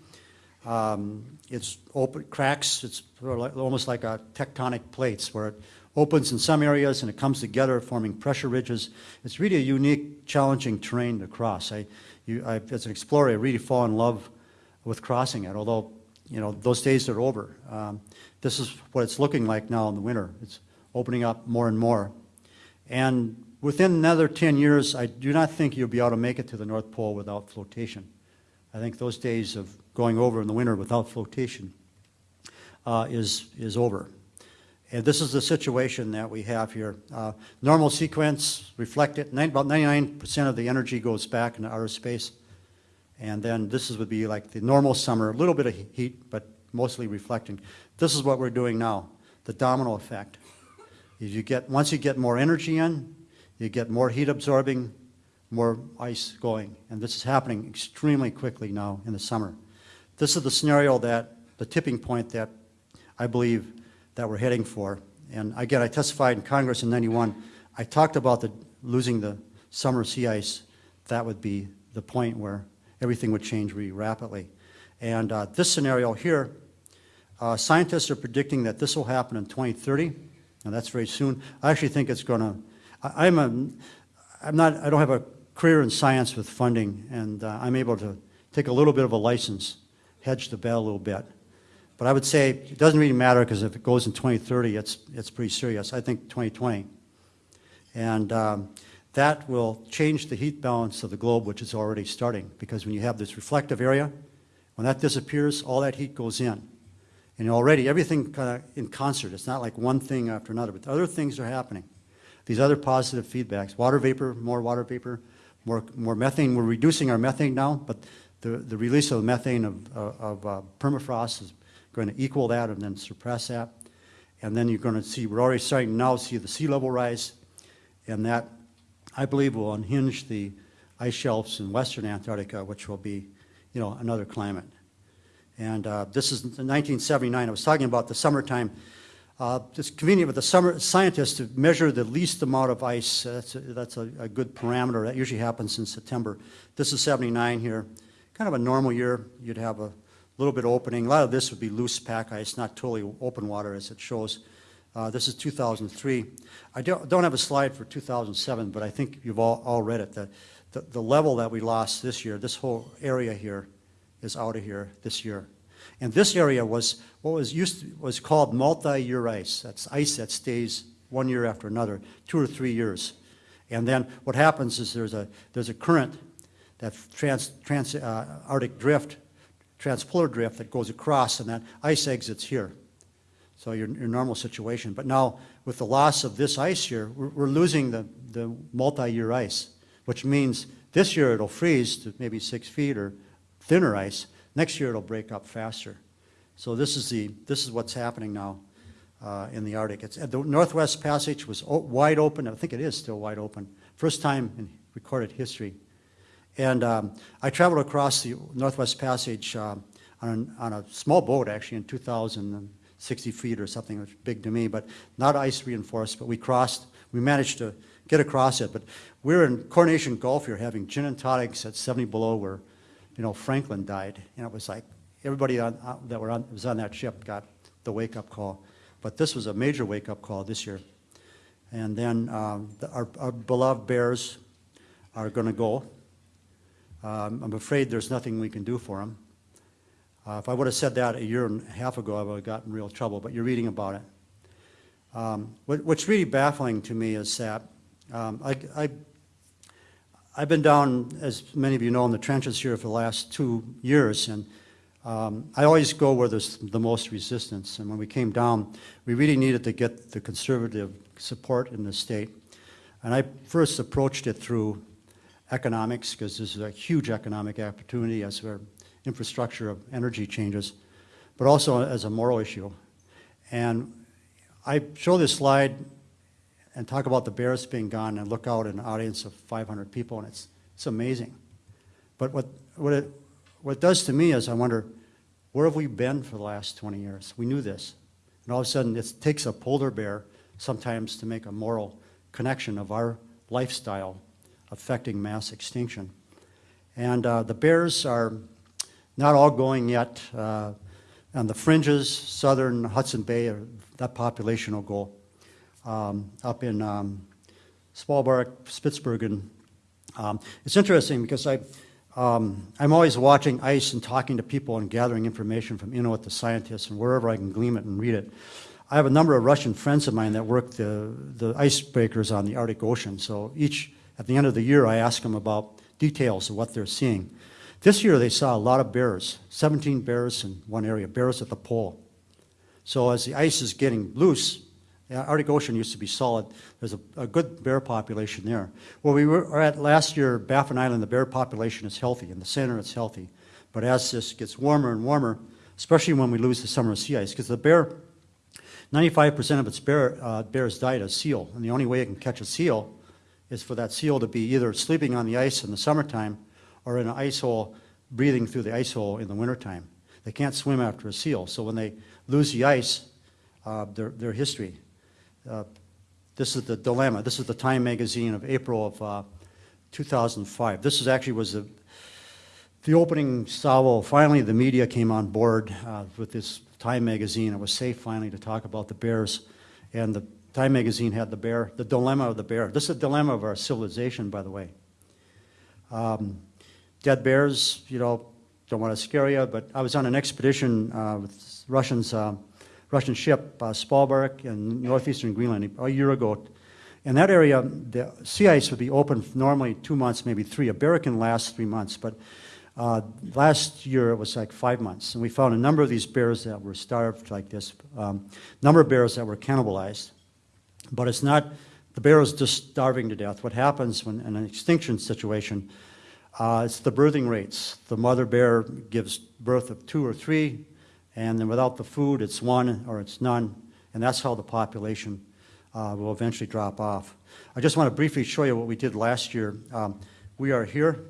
Um, It's open, cracks, it's almost like a tectonic plates where it opens in some areas and it comes together forming pressure ridges. It's really a unique, challenging terrain to cross. I, you, I, as an explorer, I really fall in love with crossing it, although, you know, those days are over. Um, This is what it's looking like now in the winter. It's opening up more and more. And within another 10 years, I do not think you'll be able to make it to the North Pole without flotation. I think those days of going over in the winter without flotation uh, is, is over. And this is the situation that we have here. Uh, Normal sequence reflected, about 99% of the energy goes back into outer space. And then this is, would be like the normal summer, a little bit of heat, but mostly reflecting. This is what we're doing now, the domino effect. You get, once you get more energy in, you get more heat absorbing, more ice going. And this is happening extremely quickly now in the summer. This is the scenario that, the tipping point that I believe that we're heading for. And again, I testified in Congress in 91. I talked about the, losing the summer sea ice. That would be the point where everything would change really rapidly. And uh, this scenario here, uh, scientists are predicting that this will happen in 2030, and that's very soon. I actually think it's going to, I'm a, I'm not, I don't have a career in science with funding, and uh, I'm able to take a little bit of a license, hedge the bet a little bit. But I would say it doesn't really matter because if it goes in 2030, it's, it's pretty serious. I think 2020. And um, that will change the heat balance of the globe, which is already starting. Because when you have this reflective area, when that disappears, all that heat goes in. And already everything kind of in concert. It's not like one thing after another, but other things are happening. These other positive feedbacks, water vapor, more water vapor, more, more methane. We're reducing our methane now, but the, the release of methane of, of uh, permafrost is going to equal that and then suppress that. And then you're going to see, we're already starting now to see the sea level rise, and that, I believe, will unhinge the ice shelves in western Antarctica, which will be, you know, another climate. And uh, this is 1979. I was talking about the summertime. Uh, It's convenient with the summer scientists to measure the least amount of ice. Uh, That's, a, that's a, a good parameter. That usually happens in September. This is 79 here. Kind of a normal year. You'd have a little bit of opening. A lot of this would be loose pack ice, not totally open water as it shows. Uh, This is 2003. I don't don't have a slide for 2007, but I think you've all all read it. The the the level that we lost this year, this whole area here is out of here this year. And this area was, what was used, to- was called multi-year ice. That's ice that stays one year after another, two or three years. And then what happens is there's a, there's a current, that trans, trans, uh, Arctic drift, transpolar drift that goes across, and that ice exits here. So your, your normal situation. But now, with the loss of this ice here, we're, we're losing the, the multi-year ice, which means this year it'll freeze to maybe six feet or thinner ice. Next year it'll break up faster. So this is the, this is what's happening now uh, in the Arctic. It's, the Northwest Passage was wide open. I think it is still wide open. First time in recorded history. And um, I traveled across the Northwest Passage um, on, on a small boat, actually, in 2,060 feet or something, was big to me, but not ice reinforced, but we crossed, we managed to get across it. But we're in Coronation Gulf here having gin and tonics at 70 below where, you know, Franklin died. And it was like, everybody on, uh, that were on, was on that ship got the wake-up call. But this was a major wake-up call this year. And then um, the- our our beloved bears are going to go. Um, I'm afraid there's nothing we can do for them. Uh, If I would have said that a year and a half ago, I would have gotten in real trouble, but you're reading about it. Um, what- What's really baffling to me is that um, I, I- I've been down, as many of you know, in the trenches here for the last two years, and um, I always go where there's the most resistance. And when we came down, we really needed to get the conservative support in the state. And I first approached it through economics, because this is a huge economic opportunity as our infrastructure of energy changes, but also as a moral issue. And I show this slide and talk about the bears being gone and look out at an audience of 500 people, and it's, it's amazing. But what, what, it, what it does to me is I wonder, where have we been for the last 20 years? We knew this. And all of a sudden, it takes a polar bear sometimes to make a moral connection of our lifestyle affecting mass extinction. And uh, the bears are not all going yet. Uh, on the fringes, southern Hudson Bay, uh, that population will go um, up in um, Svalbard, Spitsbergen. Um, it's interesting because I, um, I'm always watching ice and talking to people and gathering information from Inuit the scientists and wherever I can glean it and read it. I have a number of Russian friends of mine that work the, the icebreakers on the Arctic Ocean. So each, at the end of the year, I ask them about details of what they're seeing. This year, they saw a lot of bears, 17 bears in one area, bears at the pole. So as the ice is getting loose, Arctic Ocean used to be solid. There's a, a good bear population there. Where we were at last year, Baffin Island, the bear population is healthy. In the center, it's healthy. But as this gets warmer and warmer, especially when we lose the summer sea ice, because the bear, 95% of its bear, uh, bears died as seal. And the only way it can catch a seal is for that seal to be either sleeping on the ice in the summertime or in an ice hole, breathing through the ice hole in the wintertime. They can't swim after a seal. So when they lose the ice, uh, their, their history. Uh, This is the dilemma. This is the Time magazine of April of uh, 2005. This is actually was the, the opening salvo. Finally, the media came on board uh, with this Time magazine. It was safe finally to talk about the bears. And the Time magazine had the bear, the dilemma of the bear. This is the dilemma of our civilization, by the way. Um, dead bears, you know, don't want to scare you, but I was on an expedition uh, with Russians, uh, Russian ship, uh, Svalbard in northeastern Greenland a year ago. In that area, the sea ice would be open normally two months, maybe three. A bear can last three months, but uh, last year it was like five months. And we found a number of these bears that were starved like this, um, number of bears that were cannibalized. But it's not, the bear is just starving to death. What happens when in an extinction situation, uh, it's the birthing rates. The mother bear gives birth of two or three, and then without the food, it's one or it's none, and that's how the population uh, will eventually drop off. I just want to briefly show you what we did last year. Um, we are here.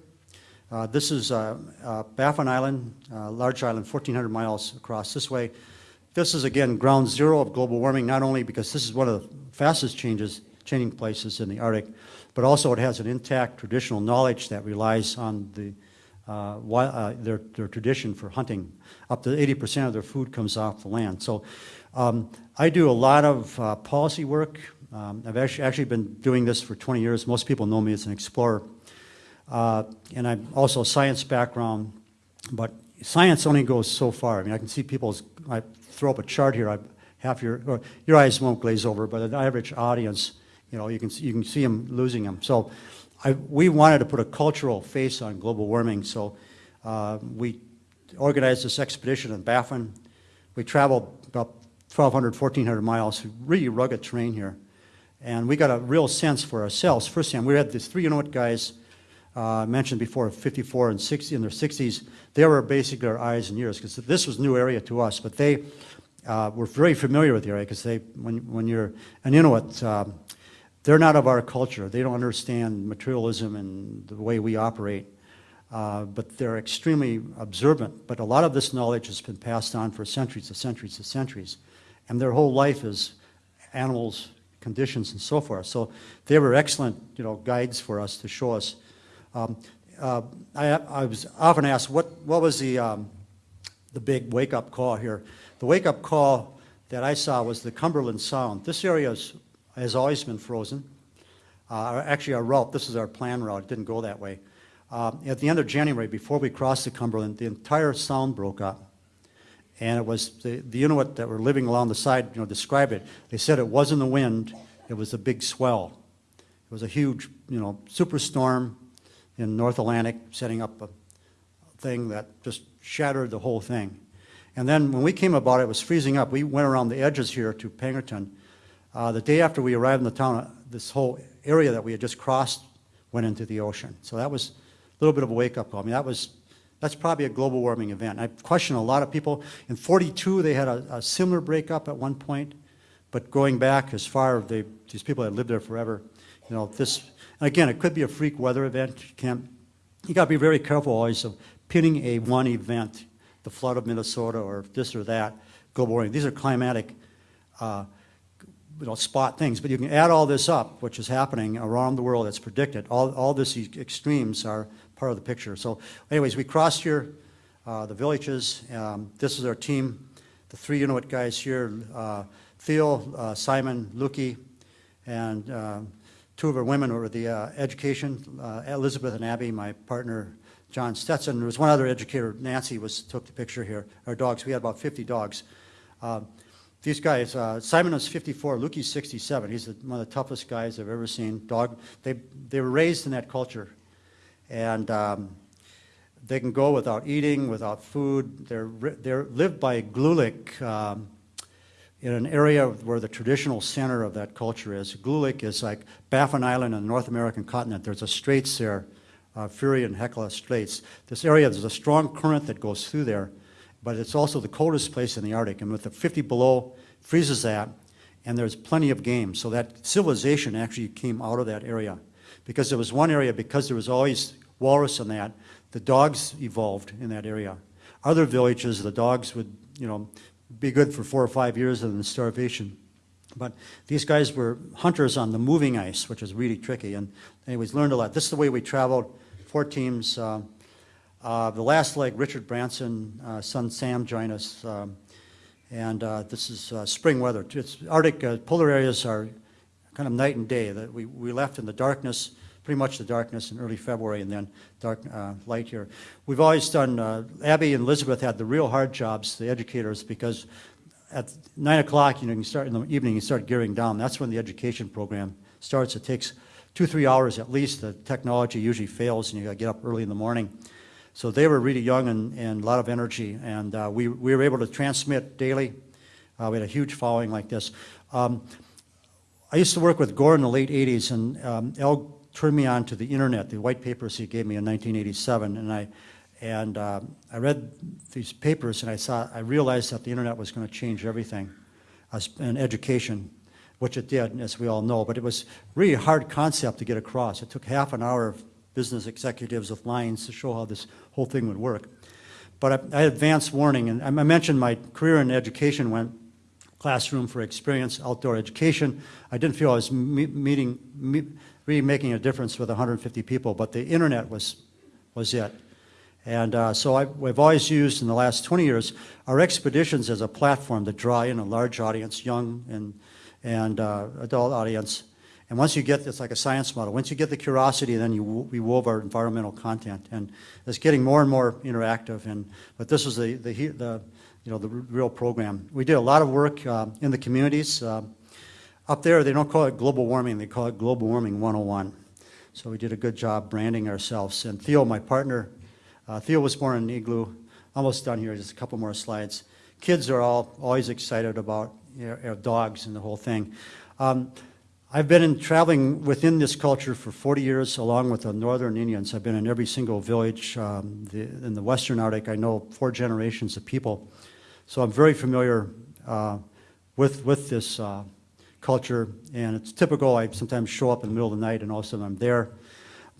Uh, this is uh, uh, Baffin Island, uh, large island, 1,400 miles across this way. This is, again, ground zero of global warming, not only because this is one of the fastest changes, changing places in the Arctic, but also it has an intact traditional knowledge that relies on the uh, uh, their, their tradition for hunting. Up to 80% of their food comes off the land. So um, I do a lot of uh, policy work. Um, I've actually, actually been doing this for 20 years. Most people know me as an explorer. Uh, and I'm also a science background, but science only goes so far. I mean, I can see people's, I throw up a chart here, I, half your, your eyes won't glaze over, but an average audience, you know, you can, you can see them losing them. So I, we wanted to put a cultural face on global warming, so uh, we organized this expedition in Baffin. We traveled about 1,200, 1,400 miles, really rugged terrain here. And we got a real sense for ourselves firsthand. We had these three Inuit guys uh, mentioned before, 54 and 60, in their 60s. They were basically our eyes and ears because this was new area to us. But they uh, were very familiar with the area because they, when, when you're an Inuit, um, they're not of our culture. They don't understand materialism and the way we operate. Uh, but they're extremely observant. But a lot of this knowledge has been passed on for centuries and centuries and centuries. And their whole life is animals, conditions, and so forth. So they were excellent, you know, guides for us to show us. Um, uh, I, I was often asked, what, what was the, um, the big wake-up call here? The wake-up call that I saw was the Cumberland Sound. This area is, has always been frozen. Uh, actually, our route, this is our plan route, it didn't go that way. Uh, at the end of January, before we crossed the Cumberland, the entire sound broke up. And it was the, the Inuit that were living along the side, you know, described it. They said it wasn't the wind, it was a big swell. It was a huge, you know, superstorm in North Atlantic, setting up a thing that just shattered the whole thing. And then when we came about, it was freezing up. We went around the edges here to Pangnirtung. Uh, the day after we arrived in the town, uh, this whole area that we had just crossed went into the ocean. So that was a little bit of a wake-up call. I mean, that was, that's probably a global warming event. I question a lot of people. In 42, they had a, a similar breakup at one point, but going back as far, they, these people had lived there forever. You know, this, again, it could be a freak weather event. You can't, you got to be very careful always of pinning a one event, the flood of Minnesota or this or that, global warming. These are climatic, uh, you know, spot things. But you can add all this up, which is happening around the world that's predicted. All, all these extremes are part of the picture. So anyways, we crossed here, uh, the villages. Um, this is our team, the three Inuit guys here, uh, Theo, uh, Simon, Luki, and uh, two of our women were the uh, education, uh, Elizabeth and Abby, my partner, John Stetson. There was one other educator, Nancy, was took the picture here. Our dogs, we had about 50 dogs. Uh, these guys, uh, Simon was 54, Luki's 67. He's one of the toughest guys I've ever seen. Dog, they, they were raised in that culture. And um, they can go without eating, without food. They're, they're lived by Igloolik um, in an area where the traditional center of that culture is. Igloolik is like Baffin Island on the North American continent. There's a straits there, uh, Fury and Hecla Straits. This area, there's a strong current that goes through there, but it's also the coldest place in the Arctic. And with the 50 below, freezes that, and there's plenty of game. So that civilization actually came out of that area. Because there was one area, because there was always walrus in that, the dogs evolved in that area. Other villages, the dogs would, you know, be good for four or five years and then starvation. But these guys were hunters on the moving ice, which is really tricky. And anyways, learned a lot. This is the way we traveled, four teams. Uh, uh, the last leg, Richard Branson, uh, son Sam joined us. Um, and uh, this is uh, spring weather. It's Arctic uh, polar areas are kind of night and day. That we, we left in the darkness, pretty much the darkness in early February, and then dark uh, light here. We've always done. Abby and Elizabeth had the real hard jobs, the educators, because at nine o'clock, you know, you start in the evening, you start gearing down. That's when the education program starts. It takes two, three hours at least. The technology usually fails, and you got to get up early in the morning. So they were really young and, and a lot of energy, and uh, we, we were able to transmit daily. Uh, we had a huge following like this. Um, I used to work with Gore in the late 80s, and um, Al turned me on to the internet, the white papers he gave me in 1987, and I and um, I read these papers, and I saw I realized that the internet was going to change everything, in education, which it did, as we all know. But it was really a hard concept to get across. It took half an hour of business executives with lines to show how this whole thing would work. But I, I advanced warning, and I mentioned my career in education went classroom for experience, outdoor education. I didn't feel I was me- meeting, me- really making a difference with 150 people, but the internet was, was it. And uh, so I, we've always used in the last 20 years our expeditions as a platform to draw in a large audience, young and, and uh, adult audience. And once you get, it's like a science model, once you get the curiosity, then you, we wove our environmental content. And it's getting more and more interactive. And, but this is the, the, the, you know, the real program. We did a lot of work uh, in the communities. Uh, up there, they don't call it global warming, they call it global warming 101. So we did a good job branding ourselves. And Theo, my partner, uh, Theo was born in Igloo, almost done here, just a couple more slides. Kids are all always excited about you know, dogs and the whole thing. Um, I've been in traveling within this culture for 40 years, along with the Northern Indians. I've been in every single village um, the, in the Western Arctic. I know four generations of people, so I'm very familiar uh, with with this uh, culture. And it's typical. I sometimes show up in the middle of the night, and all of a sudden I'm there.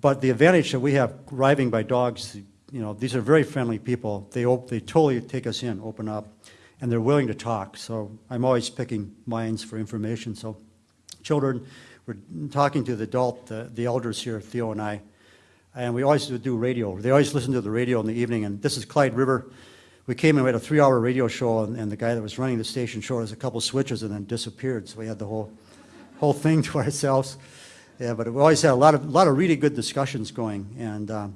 But the advantage that we have arriving by dogs, you know, these are very friendly people. They they totally take us in, open up, and they're willing to talk. So I'm always picking minds for information. So children, we're talking to the adult, the, the elders here, Theo and I, and we always do radio. They always listen to the radio in the evening, and this is Clyde River. We came and we had a three-hour radio show, and, and the guy that was running the station showed us a couple switches and then disappeared. So we had the whole whole (laughs) thing to ourselves. Yeah, but we always had a lot of, lot of really good discussions going, and, um,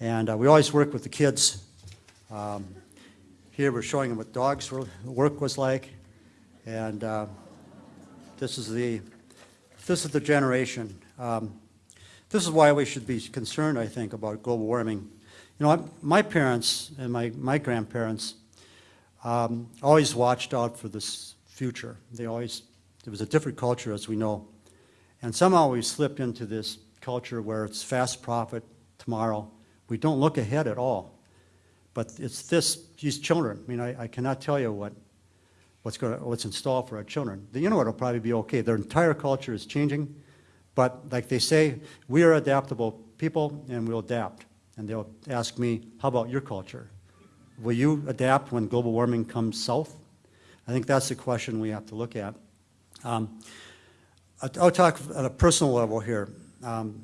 and uh, we always work with the kids. Um, Here, we're showing them what dogs were, work was like, and uh, this is the, this is the generation. Um, This is why we should be concerned, I think, about global warming. You know, my parents and my, my grandparents um, always watched out for this future. They always, it was a different culture, as we know. And somehow we slipped into this culture where it's fast profit tomorrow. We don't look ahead at all. But it's this, these children, I mean, I, I cannot tell you what, what's going to, what's in store for our children. The Inuit will probably be okay. Their entire culture is changing. But like they say, we are adaptable people and we'll adapt. And they'll ask me, how about your culture? Will you adapt when global warming comes south? I think that's the question we have to look at. Um, I'll talk at a personal level here. Um,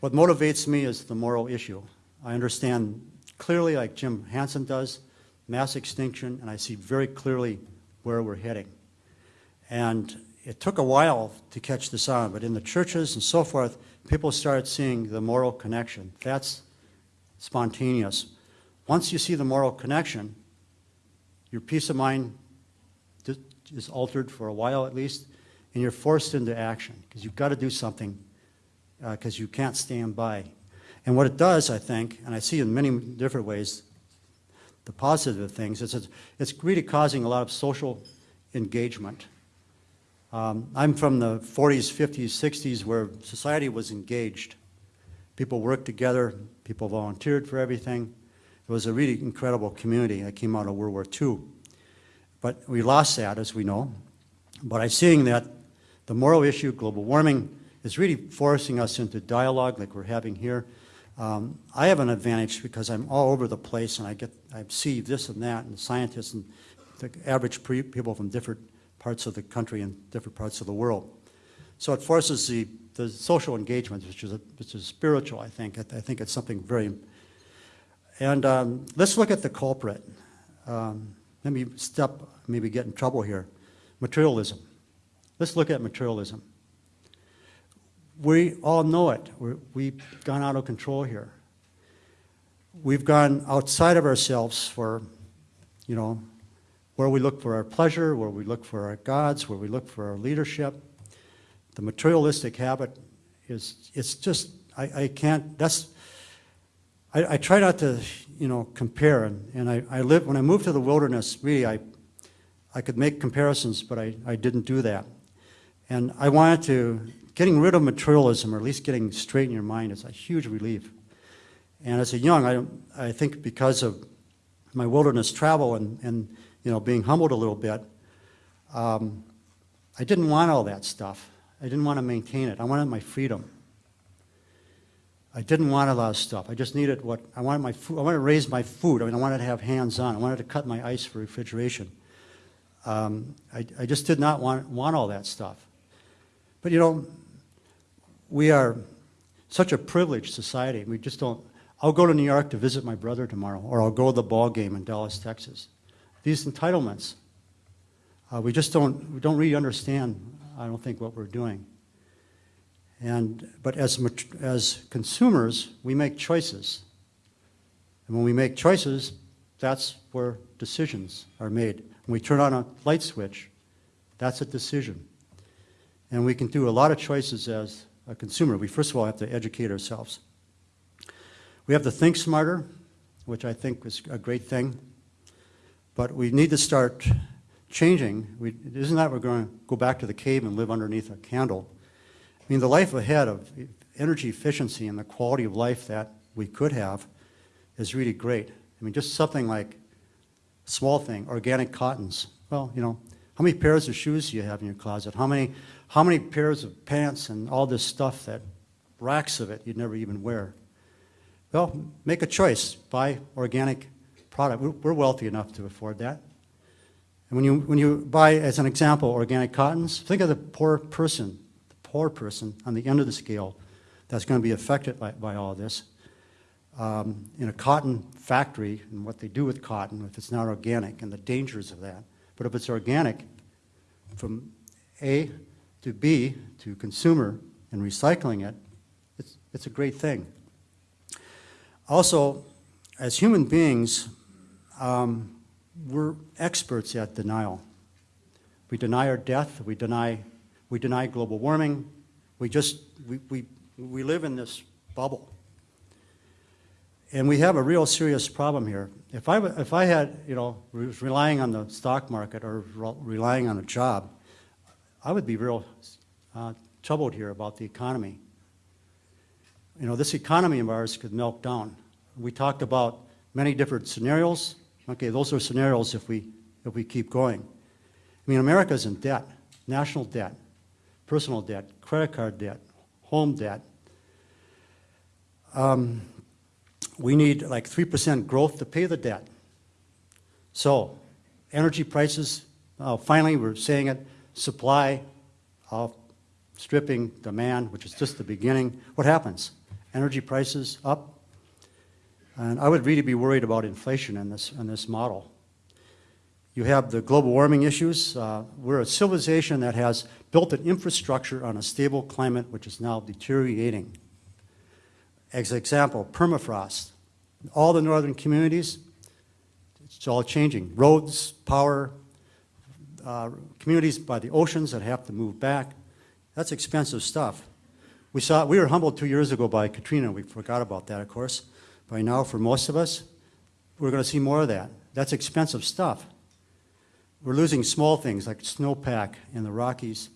What motivates me is the moral issue. I understand clearly, like Jim Hansen does, mass extinction, and I see very clearly where we're heading. And it took a while to catch this on, but in the churches and so forth, people started seeing the moral connection. That's spontaneous. Once you see the moral connection, your peace of mind is altered for a while at least, and you're forced into action because you've got to do something uh, because you can't stand by. And what it does, I think, and I see in many different ways, the positive things, it's, it's really causing a lot of social engagement. Um, I'm from the 40s, 50s, 60s where society was engaged. People worked together, people volunteered for everything. It was a really incredible community that came out of World War II. But we lost that, as we know. But I'm seeing that the moral issue, global warming, is really forcing us into dialogue like we're having here. Um, I have an advantage because I'm all over the place and I get, I see this and that and scientists and the average people from different parts of the country and different parts of the world. So it forces the, the social engagement, which is, a, which is spiritual, I think. I, I think it's something very, and um, let's look at the culprit. Um, let me step, maybe get in trouble here. Materialism. Let's look at materialism. We all know it. We're, we've gone out of control here. We've gone outside of ourselves for, you know, where we look for our pleasure, where we look for our gods, where we look for our leadership. The materialistic habit is, it's just, I, I can't, that's, I, I try not to, you know, compare, and, and I, I live, when I moved to the wilderness, really, I, I could make comparisons, but I, I didn't do that. And I wanted to, getting rid of materialism, or at least getting straight in your mind, is a huge relief. And as a young, I, I think because of my wilderness travel and, and you know, being humbled a little bit, um, I didn't want all that stuff. I didn't want to maintain it. I wanted my freedom. I didn't want a lot of stuff. I just needed what I wanted my food. I wanted to raise my food. I mean, I wanted to have hands on. I wanted to cut my ice for refrigeration. Um, I, I just did not want, want all that stuff. But you know, we are such a privileged society. We just don't, I'll go to New York to visit my brother tomorrow, or I'll go to the ball game in Dallas, Texas. These entitlements, uh, we just don't, we don't really understand, I don't think, what we're doing. And, but as, as consumers, we make choices. And when we make choices, that's where decisions are made. When we turn on a light switch, that's a decision. And we can do a lot of choices as a consumer. We first of all have to educate ourselves. We have to think smarter, which I think is a great thing. But we need to start changing. We, isn't that we're going to go back to the cave and live underneath a candle? I mean, the life ahead of energy efficiency and the quality of life that we could have is really great. I mean, just something like, small thing, organic cottons. Well, you know, how many pairs of shoes do you have in your closet? How many, how many pairs of pants and all this stuff that, racks of it you'd never even wear? Well, make a choice, buy organic product. We're- wealthy enough to afford that. And when you, when you buy, as an example, organic cottons, think of the poor person, the poor person on the end of the scale that's going to be affected by, by all this. Um, in a cotton factory and what they do with cotton, if it's not organic, and the dangers of that. But if it's organic, from A to B to consumer and recycling it, it's, it's a great thing. Also, as human beings, um, we're experts at denial. We deny our death, we deny, we deny global warming, we just, we, we, we live in this bubble. And we have a real serious problem here. If I, if I had, you know, was relying on the stock market or relying on a job, I would be real uh, troubled here about the economy. You know, this economy of ours could melt down. We talked about many different scenarios. Okay, those are scenarios if we, if we keep going. I mean, America's in debt, national debt, personal debt, credit card debt, home debt. Um, we need like 3% growth to pay the debt. So, energy prices, uh, finally, we're saying it, supply outstripping demand, which is just the beginning. What happens? Energy prices up. And I would really be worried about inflation in this, in this model. You have the global warming issues. Uh, we're a civilization that has built an infrastructure on a stable climate, which is now deteriorating. As an example, permafrost. All the northern communities, it's all changing. Roads, power, uh, communities by the oceans that have to move back. That's expensive stuff. We saw, we were humbled two years ago by Katrina. We forgot about that, of course. By now, for most of us, we're going to see more of that. That's expensive stuff. We're losing small things like snowpack in the Rockies.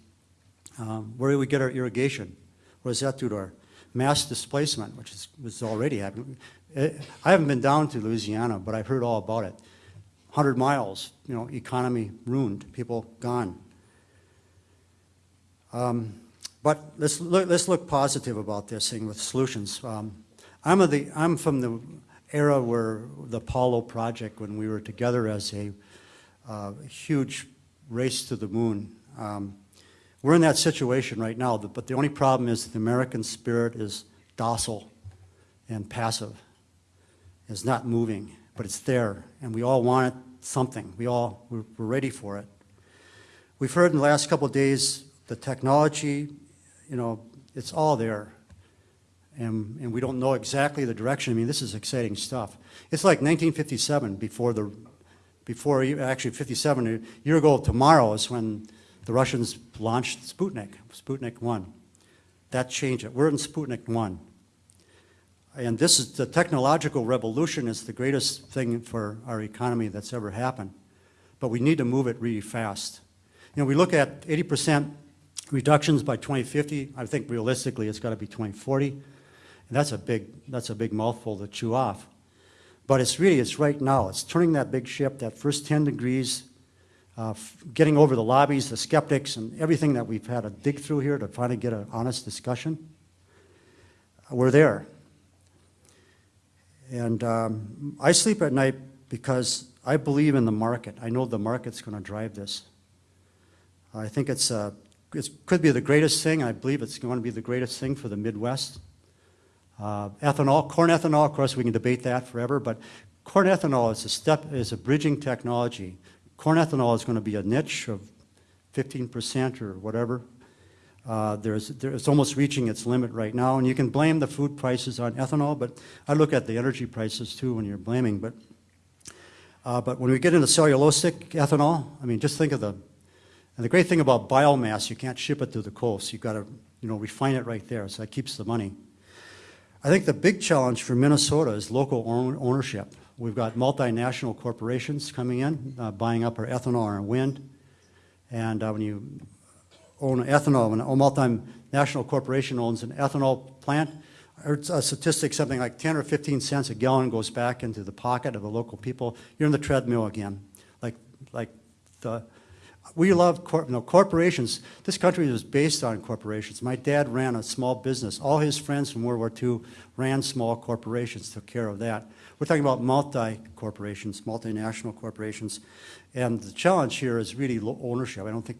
Um, where do we get our irrigation? What does that do to our mass displacement, which is, was already happening? Eh, I haven't been down to Louisiana, but I've heard all about it. 100 miles, you know, economy ruined, people gone. Um, but let's look, let's look positive about this thing with solutions. Um, I'm, the, I'm from the era where the Apollo project, when we were together as a uh, huge race to the moon. Um, we're in that situation right now, but the only problem is the American spirit is docile and passive. It's not moving, but it's there, and we all want something. We all, we're, we're ready for it. We've heard in the last couple of days the technology, you know, it's all there. And, and we don't know exactly the direction. I mean, this is exciting stuff. It's like 1957 before the, before, actually 57, a year ago tomorrow is when the Russians launched Sputnik, Sputnik 1. That changed it. We're in Sputnik 1. And this is, the technological revolution is the greatest thing for our economy that's ever happened. But we need to move it really fast. You know, we look at 80% reductions by 2050. I think realistically it's got to be 2040. And that's a big, that's a big mouthful to chew off. But it's really, it's right now. It's turning that big ship, that first 10 degrees, uh, getting over the lobbies, the skeptics, and everything that we've had to dig through here to finally get an honest discussion. We're there. And um, I sleep at night because I believe in the market. I know the market's going to drive this. I think it's, uh, it could be the greatest thing. I believe it's going to be the greatest thing for the Midwest. Uh, Ethanol, corn ethanol, of course, we can debate that forever, but corn ethanol is a step, is a bridging technology. Corn ethanol is going to be a niche of 15% or whatever. Uh, There's, there- it's almost reaching its limit right now, and you can blame the food prices on ethanol, but I look at the energy prices too when you're blaming, but, uh, but when we get into cellulosic ethanol, I mean, just think of the, and the great thing about biomass, you can't ship it to the coast. You've got to, you know, refine it right there, so that keeps the money. I think the big challenge for Minnesota is local ownership. We've got multinational corporations coming in, uh, buying up our ethanol and wind. And uh, when you own ethanol, when a multinational corporation owns an ethanol plant, I heard a statistic, something like 10 or 15 cents a gallon goes back into the pocket of the local people. You're in the treadmill again. Like, like the, we love cor- corporations. This country is based on corporations. My dad ran a small business. All his friends from World War II ran small corporations, took care of that. We're talking about multi-corporations, multinational corporations. And the challenge here is really ownership. I don't think,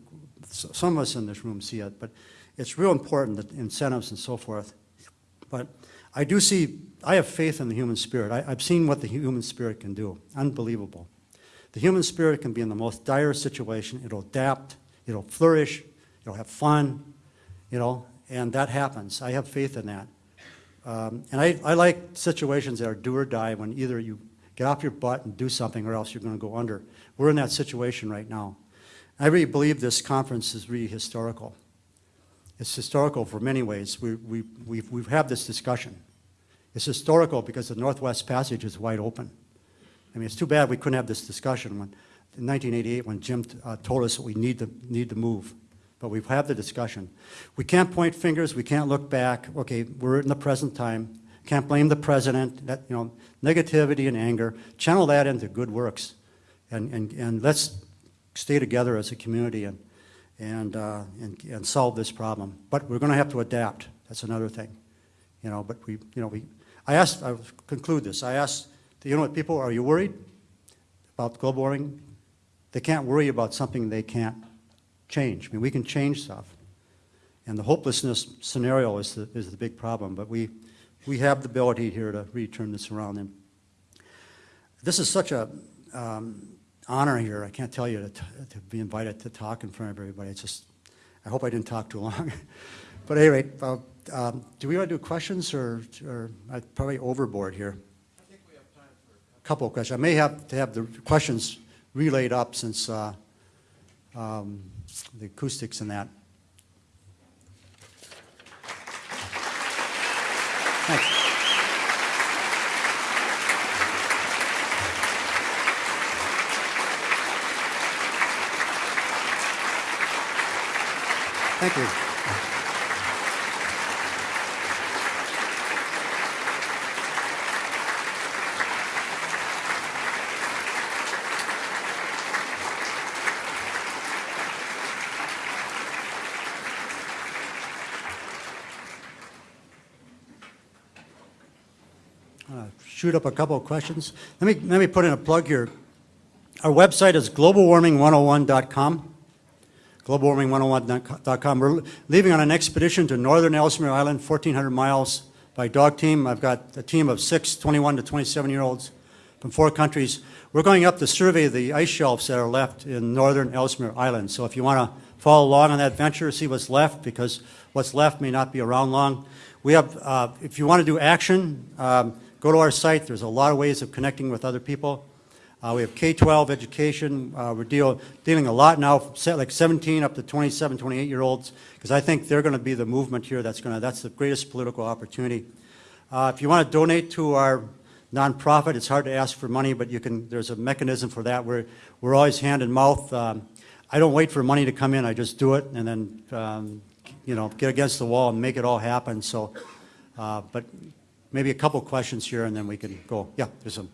some of us in this room see it, but it's real important, that incentives and so forth. But I do see, I have faith in the human spirit. I, I've seen what the human spirit can do. Unbelievable. The human spirit can be in the most dire situation. It'll adapt, it'll flourish, it'll have fun, you know, and that happens. I have faith in that. Um, and I, I like situations that are do or die when either you get off your butt and do something or else you're going to go under. We're in that situation right now. I really believe this conference is really historical. It's historical for many ways. We, we, we've, we've had this discussion. It's historical because the Northwest Passage is wide open. I mean, it's too bad we couldn't have this discussion when, in 1988 when Jim uh, told us that we need to, need to move. But we've had the discussion. We can't point fingers, we can't look back. Okay, we're in the present time. Can't blame the president, that, you know, negativity and anger. Channel that into good works. And, and, and let's stay together as a community and, and, uh, and, and solve this problem. But we're going to have to adapt. That's another thing. You know, but we, you know, we, I asked, I'll conclude this. I asked the what people, are you worried about global warming? They can't worry about something they can't change. I mean, we can change stuff. And the hopelessness scenario is the, is the big problem, but we, we have the ability here to really turn this around. And this is such a um, honor here. I can't tell you to, to be invited to talk in front of everybody. It's just, I hope I didn't talk too long. (laughs) but at any rate, uh, um, do we want to do questions or, or I'm probably overboard here? I think we have time for a couple of questions. I may have to have the questions relayed up since uh, um, the acoustics and that. Thanks. Thank you. uh, shoot up a couple of questions. Let me, let me put in a plug here. Our website is globalwarming101.com. Globalwarming101.com. We're leaving on an expedition to northern Ellesmere Island, 1,400 miles by dog team. I've got a team of six 21 to 27 year olds from four countries. We're going up to survey the ice shelves that are left in northern Ellesmere Island. So if you want to follow along on that venture, see what's left, because what's left may not be around long. We have, uh, if you want to do action, um, go to our site. There's a lot of ways of connecting with other people. Uh, we have K-12 education. Uh, we're deal, dealing a lot now, like 17 up to 27, 28 year olds, because I think they're going to be the movement here. That's going to that's the greatest political opportunity. Uh, if you want to donate to our nonprofit, it's hard to ask for money, but you can. There's a mechanism for that. We're we're always hand in mouth. Um, I don't wait for money to come in. I just do it, and then um, you know get against the wall and make it all happen. So, uh, but maybe a couple questions here, and then we can go. Yeah, there's some.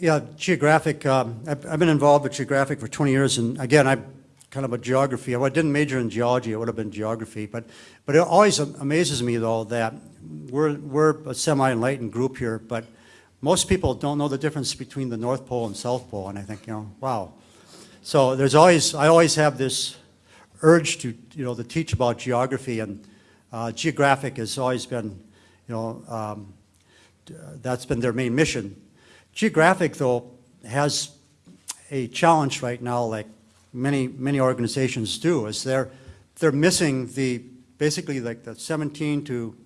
Yeah, geographic, um, I've, I've been involved with geographic for 20 years, and again, I kind of a geography. I didn't major in geology, it would have been geography. But, but it always amazes me, though, that we're, we're a semi-enlightened group here, but most people don't know the difference between the North Pole and South Pole, and I think, you know, wow. So there's always, I always have this urge to, you know, to teach about geography, and uh, geographic has always been, you know, um, that's been their main mission. Geographic, though, has a challenge right now, like many, many organizations do, is they're, they're missing the, basically like the 17 to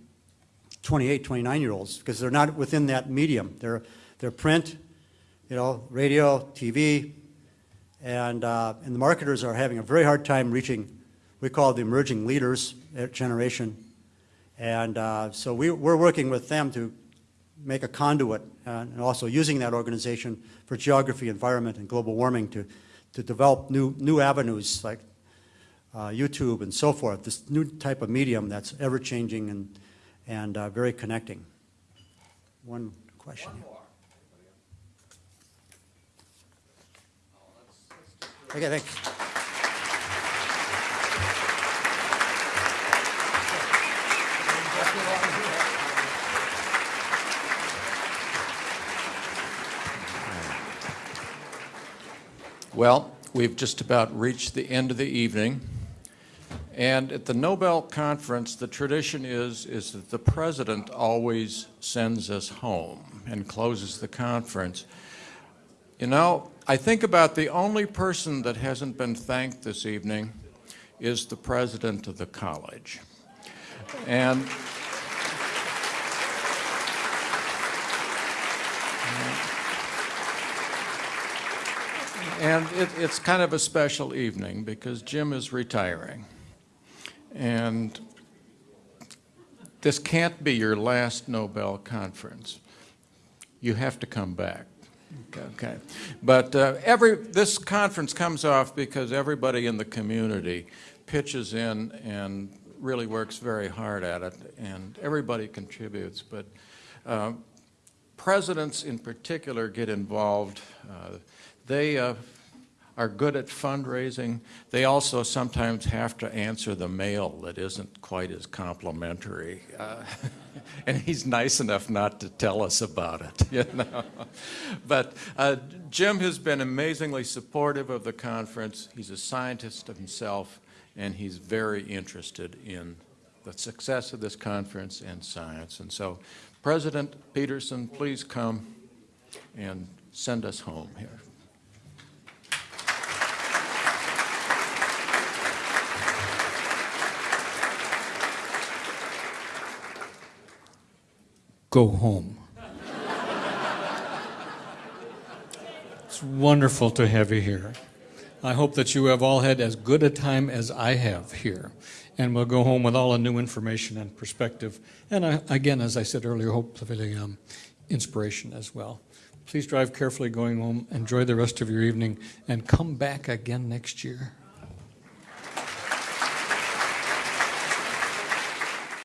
28, 29-year-olds, because they're not within that medium. They're, they're print, you know, radio, TV, and, uh, and the marketers are having a very hard time reaching, we call the emerging leaders uh, generation. And uh, so we, we're working with them to make a conduit uh, and also using that organization for geography, environment, and global warming to, to develop new, new avenues like uh, YouTube and so forth, this new type of medium that's ever-changing and, and uh, very connecting. One question. Okay, thanks. Well, we've just about reached the end of the evening. And at the Nobel Conference, the tradition is, is that the president always sends us home and closes the conference. You know, I think about the only person that hasn't been thanked this evening is the president of the college. And And it, it's kind of a special evening because Jim is retiring. And this can't be your last Nobel conference. You have to come back. Okay. But uh, every, this conference comes off because everybody in the community pitches in and really works very hard at it, and everybody contributes. But uh, presidents in particular get involved. Uh, they uh, are good at fundraising. They also sometimes have to answer the mail that isn't quite as complimentary. Uh, (laughs) and he's nice enough not to tell us about it, (laughs) you know. But uh, Jim has been amazingly supportive of the conference. He's a scientist himself, and he's very interested in the success of this conference and science. And so, President Peterson, please come and send us home here. Go home. it's wonderful to have you here. I hope that you have all had as good a time as I have here. And we'll go home with all the new information and perspective. And I, again, as I said earlier, hopefully um, inspiration as well. Please drive carefully going home. Enjoy the rest of your evening and come back again next year.